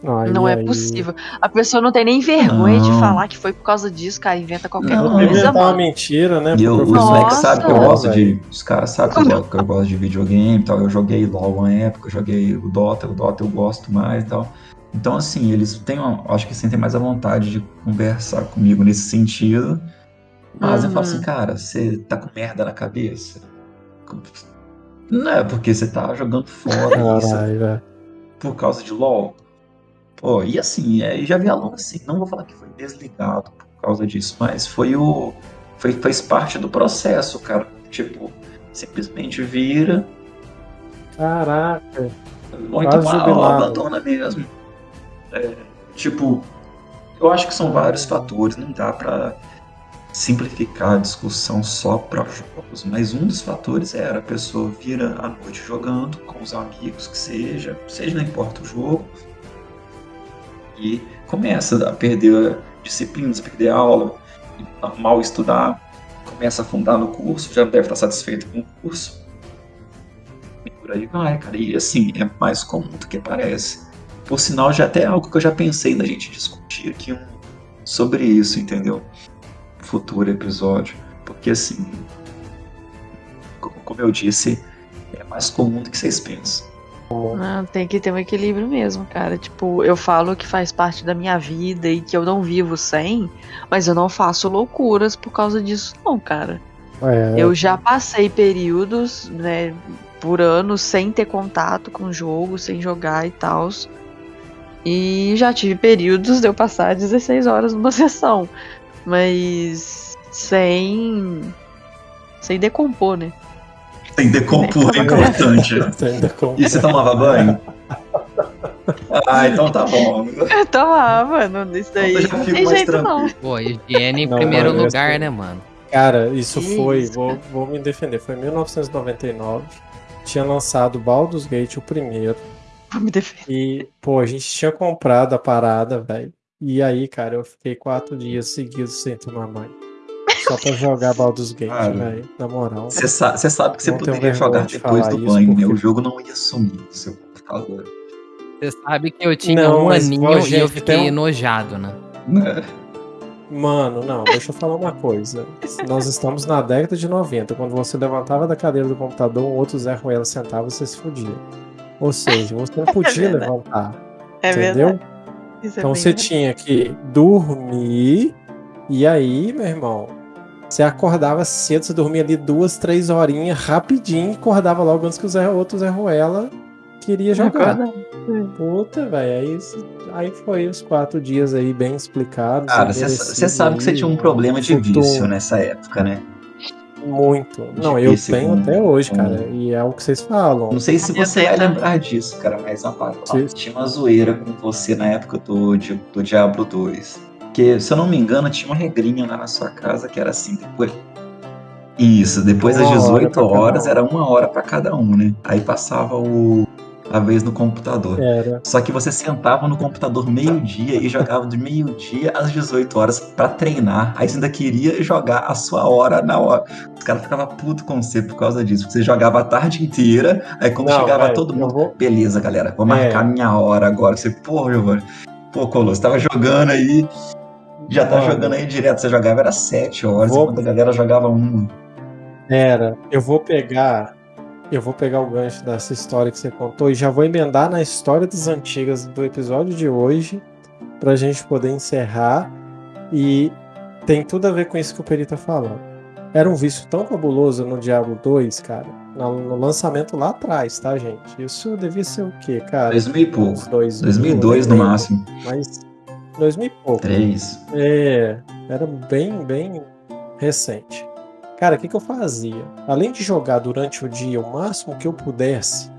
Aí- Não é aí- possível. A pessoa não tem nem vergonha de Não. falar que foi por causa disso, cara. Inventa qualquer Não, coisa, inventar uma mentira, né? E eu, os moleques sabem que eu gosto de. Os caras sabem que eu, gosto, que eu gosto de videogame e tal. Eu joguei LOL uma época, eu joguei o Dota, o Dota eu gosto mais e tal. Então, assim, eles têm uma, acho que sentem mais a vontade de conversar comigo nesse sentido. Mas eu falo Uhum. assim, cara, você tá com merda na cabeça? Não é porque você tá jogando fora isso Caralho, velho. por causa de LOL. Pô, e assim, é, já vi aluno assim, não vou falar que foi desligado por causa disso, mas foi o. Foi, fez parte do processo, cara. Tipo, simplesmente vira, Caraca. ah, jubilado. abandona mesmo. É, tipo, eu acho que são vários fatores, não dá pra simplificar a discussão só para jogos, mas um dos fatores era a pessoa vira à noite jogando com os amigos, que seja, seja não importa o jogo, e começa a perder disciplinas, a perder aula, a mal estudar, começa a afundar no curso, já não deve estar satisfeito com o curso. E por aí vai, cara. E assim, é mais comum do que parece. Por sinal, já até é algo que eu já pensei na gente discutir aqui um, sobre isso, entendeu? Futuro episódio. Porque assim, co- como eu disse, é mais comum do que vocês pensam. Não, tem que ter um equilíbrio mesmo, cara. Tipo, eu falo que faz parte da minha vida e que eu não vivo sem, mas eu não faço loucuras por causa disso, não, cara. É, Eu já passei períodos, né, por anos sem ter contato com o jogo, sem jogar e tal. E já tive períodos de eu passar 16 horas numa sessão, mas sem sem decompor, né? Tem decompor, é importante. Ainda com- E você tomava banho? Ah, então tá bom. Eu tomava, não, isso aí Eu já não fico tem mais jeito não. tranquilo. Pô, higiene em Não, primeiro mano, lugar, né, mano? Cara, isso Que foi, isso, vou, vou me defender, foi em 1999. Tinha lançado Baldur's Gate o primeiro. Vou me defender. E, pô, a gente tinha comprado a parada, velho. E aí, cara, eu fiquei quatro dias seguidos sem tomar banho. Só pra jogar Baldur's Gate, velho. Na moral. Você sa- sabe que você poderia jogar de depois do banho, né? porque- O jogo não ia sumir do seu computador. Você sabe que eu tinha Não, um aninho e eu fiquei tem um- enojado, né? Né? Mano, não, deixa eu falar uma coisa. Nós estamos na década de 90. Quando você levantava da cadeira do computador, um outro Zé Ruela sentava e você se fudia. Ou seja, você não podia verdade. levantar. É entendeu? é Então você verdade. tinha que dormir, e aí, meu irmão, você acordava cedo, você dormia ali duas, três horinhas rapidinho, e acordava logo antes que o Zé, outro Zé Ruela queria jogar. Puta, velho. Aí, aí foi os quatro dias aí bem explicados. Cara, você sabe que você tinha um problema de futuro vício nessa época, né? Muito. Não, eu tenho com- até hoje, cara. E é o que vocês falam. Não sei se você ia lembrar disso, cara, mas ó, Sim. tinha uma zoeira com você na época do, do Diablo 2. Que, se eu não me engano, tinha uma regrinha lá na sua casa que era assim, depois. Isso, depois das Uma hora 18 pra cada horas era uma hora pra cada um, né? Aí passava o, a vez no computador. Era. Só que você sentava no computador meio-dia e jogava de meio-dia às 18 horas pra treinar. Aí você ainda queria jogar a sua hora na hora. Os caras ficavam putos com você por causa disso. Porque você jogava a tarde inteira, aí quando Não, chegava velho, todo eu mundo, vou- beleza, galera, vou É. marcar minha hora agora. Você, pô, Giovanni, pô, Colosso, tava jogando aí, já tá Mano. jogando aí direto. Você jogava era 7 horas, Vou- enquanto a galera jogava uma. Era. Eu vou pegar. Eu vou pegar o gancho dessa história que você contou e já vou emendar na história das antigas do episódio de hoje pra gente poder encerrar. E tem tudo a ver com isso que o Peri tá falando. Era um vício tão fabuloso no Diablo 2, cara. No, no lançamento lá atrás, tá, gente? Isso devia ser o quê, cara? 2000 e pouco. Uns 2000, 2002 no máximo. Mas 2000 e pouco. 3. É, era bem, bem recente. Cara, o que, que eu fazia? Além de jogar durante o dia o máximo que eu pudesse,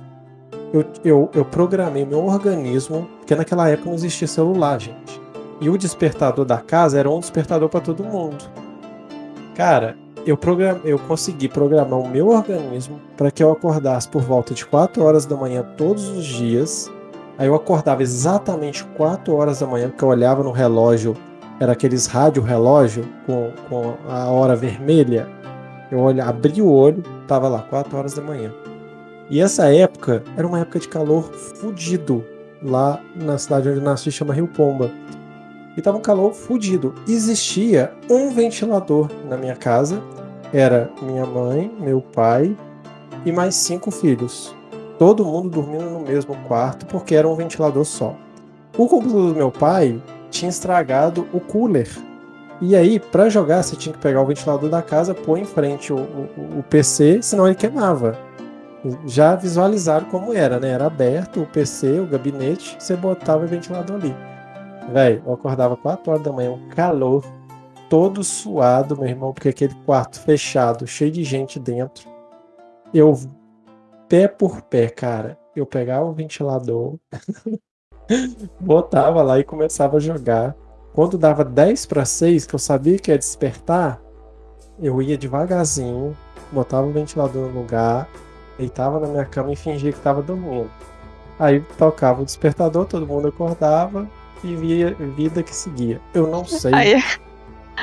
eu, eu, eu programei meu organismo, porque naquela época não existia celular, gente. E o despertador da casa era um despertador para todo mundo. Cara, eu, program, eu consegui programar o meu organismo para que eu acordasse por volta de 4 horas da manhã todos os dias. Aí eu acordava exatamente 4 horas da manhã, porque eu olhava no relógio, era aqueles rádio relógio com, com a hora vermelha. Eu olha, abri o olho, tava lá, 4 horas da manhã. E essa época era uma época de calor fudido lá na cidade onde eu nasci, chama Rio Pomba. E tava um calor fudido. Existia um ventilador na minha casa. Era minha mãe, meu pai e mais cinco filhos. Todo mundo dormindo no mesmo quarto porque era um ventilador só. O computador do meu pai tinha estragado o cooler. E aí, para jogar, você tinha que pegar o ventilador da casa, pôr em frente o, o, o PC, senão ele queimava. Já visualizaram como era, né? Era aberto o PC, o gabinete, você botava o ventilador ali. Velho, eu acordava 4 horas da manhã, um calor, todo suado, meu irmão, porque aquele quarto fechado, cheio de gente dentro. Eu, pé por pé, cara, eu pegava o ventilador, botava lá e começava a jogar. Quando dava 10 para 6, que eu sabia que ia despertar, eu ia devagarzinho, botava o ventilador no lugar, deitava na minha cama e fingia que estava dormindo. Aí tocava o despertador, todo mundo acordava e via vida que seguia. Eu não sei, Aí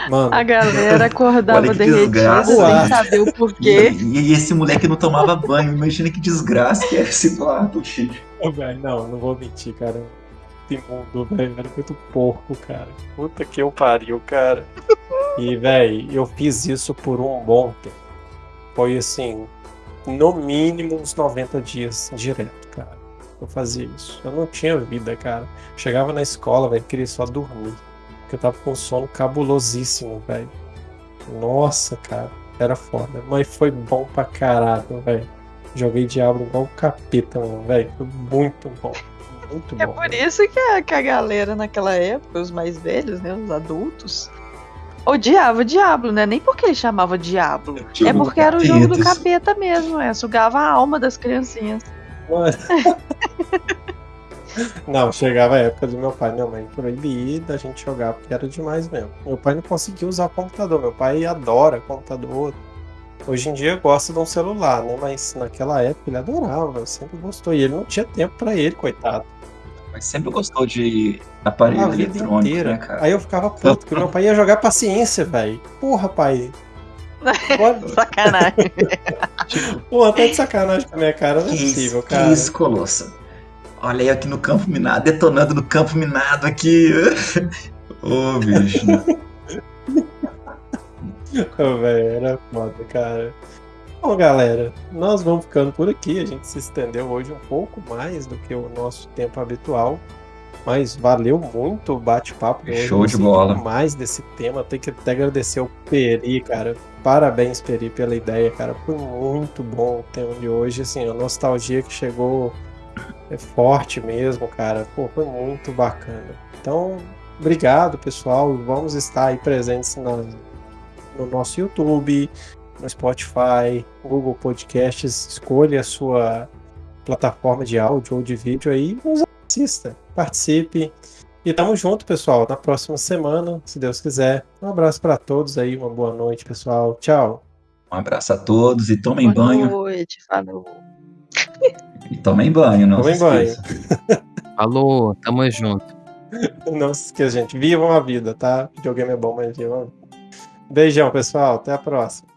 mano. a galera acordava Olha que derretida desgraça, sem saber o porquê. e- e esse moleque não tomava banho. Imagina que desgraça que é esse quarto, filho. Velho, não, não vou mentir, cara. Imundo, velho. Era muito porco, cara. Puta que eu pariu, cara. E, velho, eu fiz isso por um bom tempo. Foi assim, no mínimo uns 90 dias direto, cara. Eu fazia isso. Eu não tinha vida, cara. Chegava na escola, velho, queria só dormir. Porque eu tava com sono cabulosíssimo, velho. Nossa, cara. Era foda. Mas foi bom pra caralho, velho. Joguei Diablo igual um capeta, mano, velho. Foi muito bom. Muito É bom. por velho. isso que a, que a galera naquela época, os mais velhos, né, os adultos, odiava Diablo, né? Nem porque ele chamava Diablo. É porque era o jogo do capeta mesmo, é. Sugava a alma das criancinhas. Mano. Não, chegava a época do meu pai e minha mãe proibir da gente jogar, porque era demais mesmo. Meu pai não conseguia usar computador, meu pai adora computador. Hoje em dia gosta de um celular, né? Mas naquela época ele adorava, sempre gostou. E ele não tinha tempo pra ele, coitado. Mas sempre gostou de aparelho A vida eletrônico, inteira. né, cara? Aí eu ficava puto, porque meu pai ia jogar paciência, velho. Porra, pai. Pode- Sacanagem. Pô, tá de sacanagem com a minha cara, não é Que possível, cara. que isso, Colosso? Olha aí aqui no campo minado, detonando no campo minado aqui. Ô, bicho. Ô, velho, era foda, cara. Bom, galera, nós vamos ficando por aqui. A gente se estendeu hoje um pouco mais do que o nosso tempo habitual. Mas valeu muito o bate-papo. Show de bola. demais desse tema. Tem que até agradecer ao Peri, cara. Parabéns, Peri, pela ideia, cara. Foi muito bom o tema de hoje. Assim, a nostalgia que chegou é forte mesmo, cara. Pô, foi muito bacana. Então, obrigado, pessoal. Vamos estar aí presentes na, no nosso YouTube, no Spotify, Google Podcasts. Escolha a sua plataforma de áudio ou de vídeo aí, nos assista, participe. E tamo junto, pessoal, na próxima semana, se Deus quiser. Um abraço para todos aí, uma boa noite, pessoal. Tchau. Um abraço a todos e tomem boa banho. Boa noite, falou. E tomem banho, não tomem se banho. Falou, tamo junto. Não se esqueça, gente. Vivam a vida, tá? Videogame é bom, mas vivam a vida. Beijão, pessoal. Até a próxima.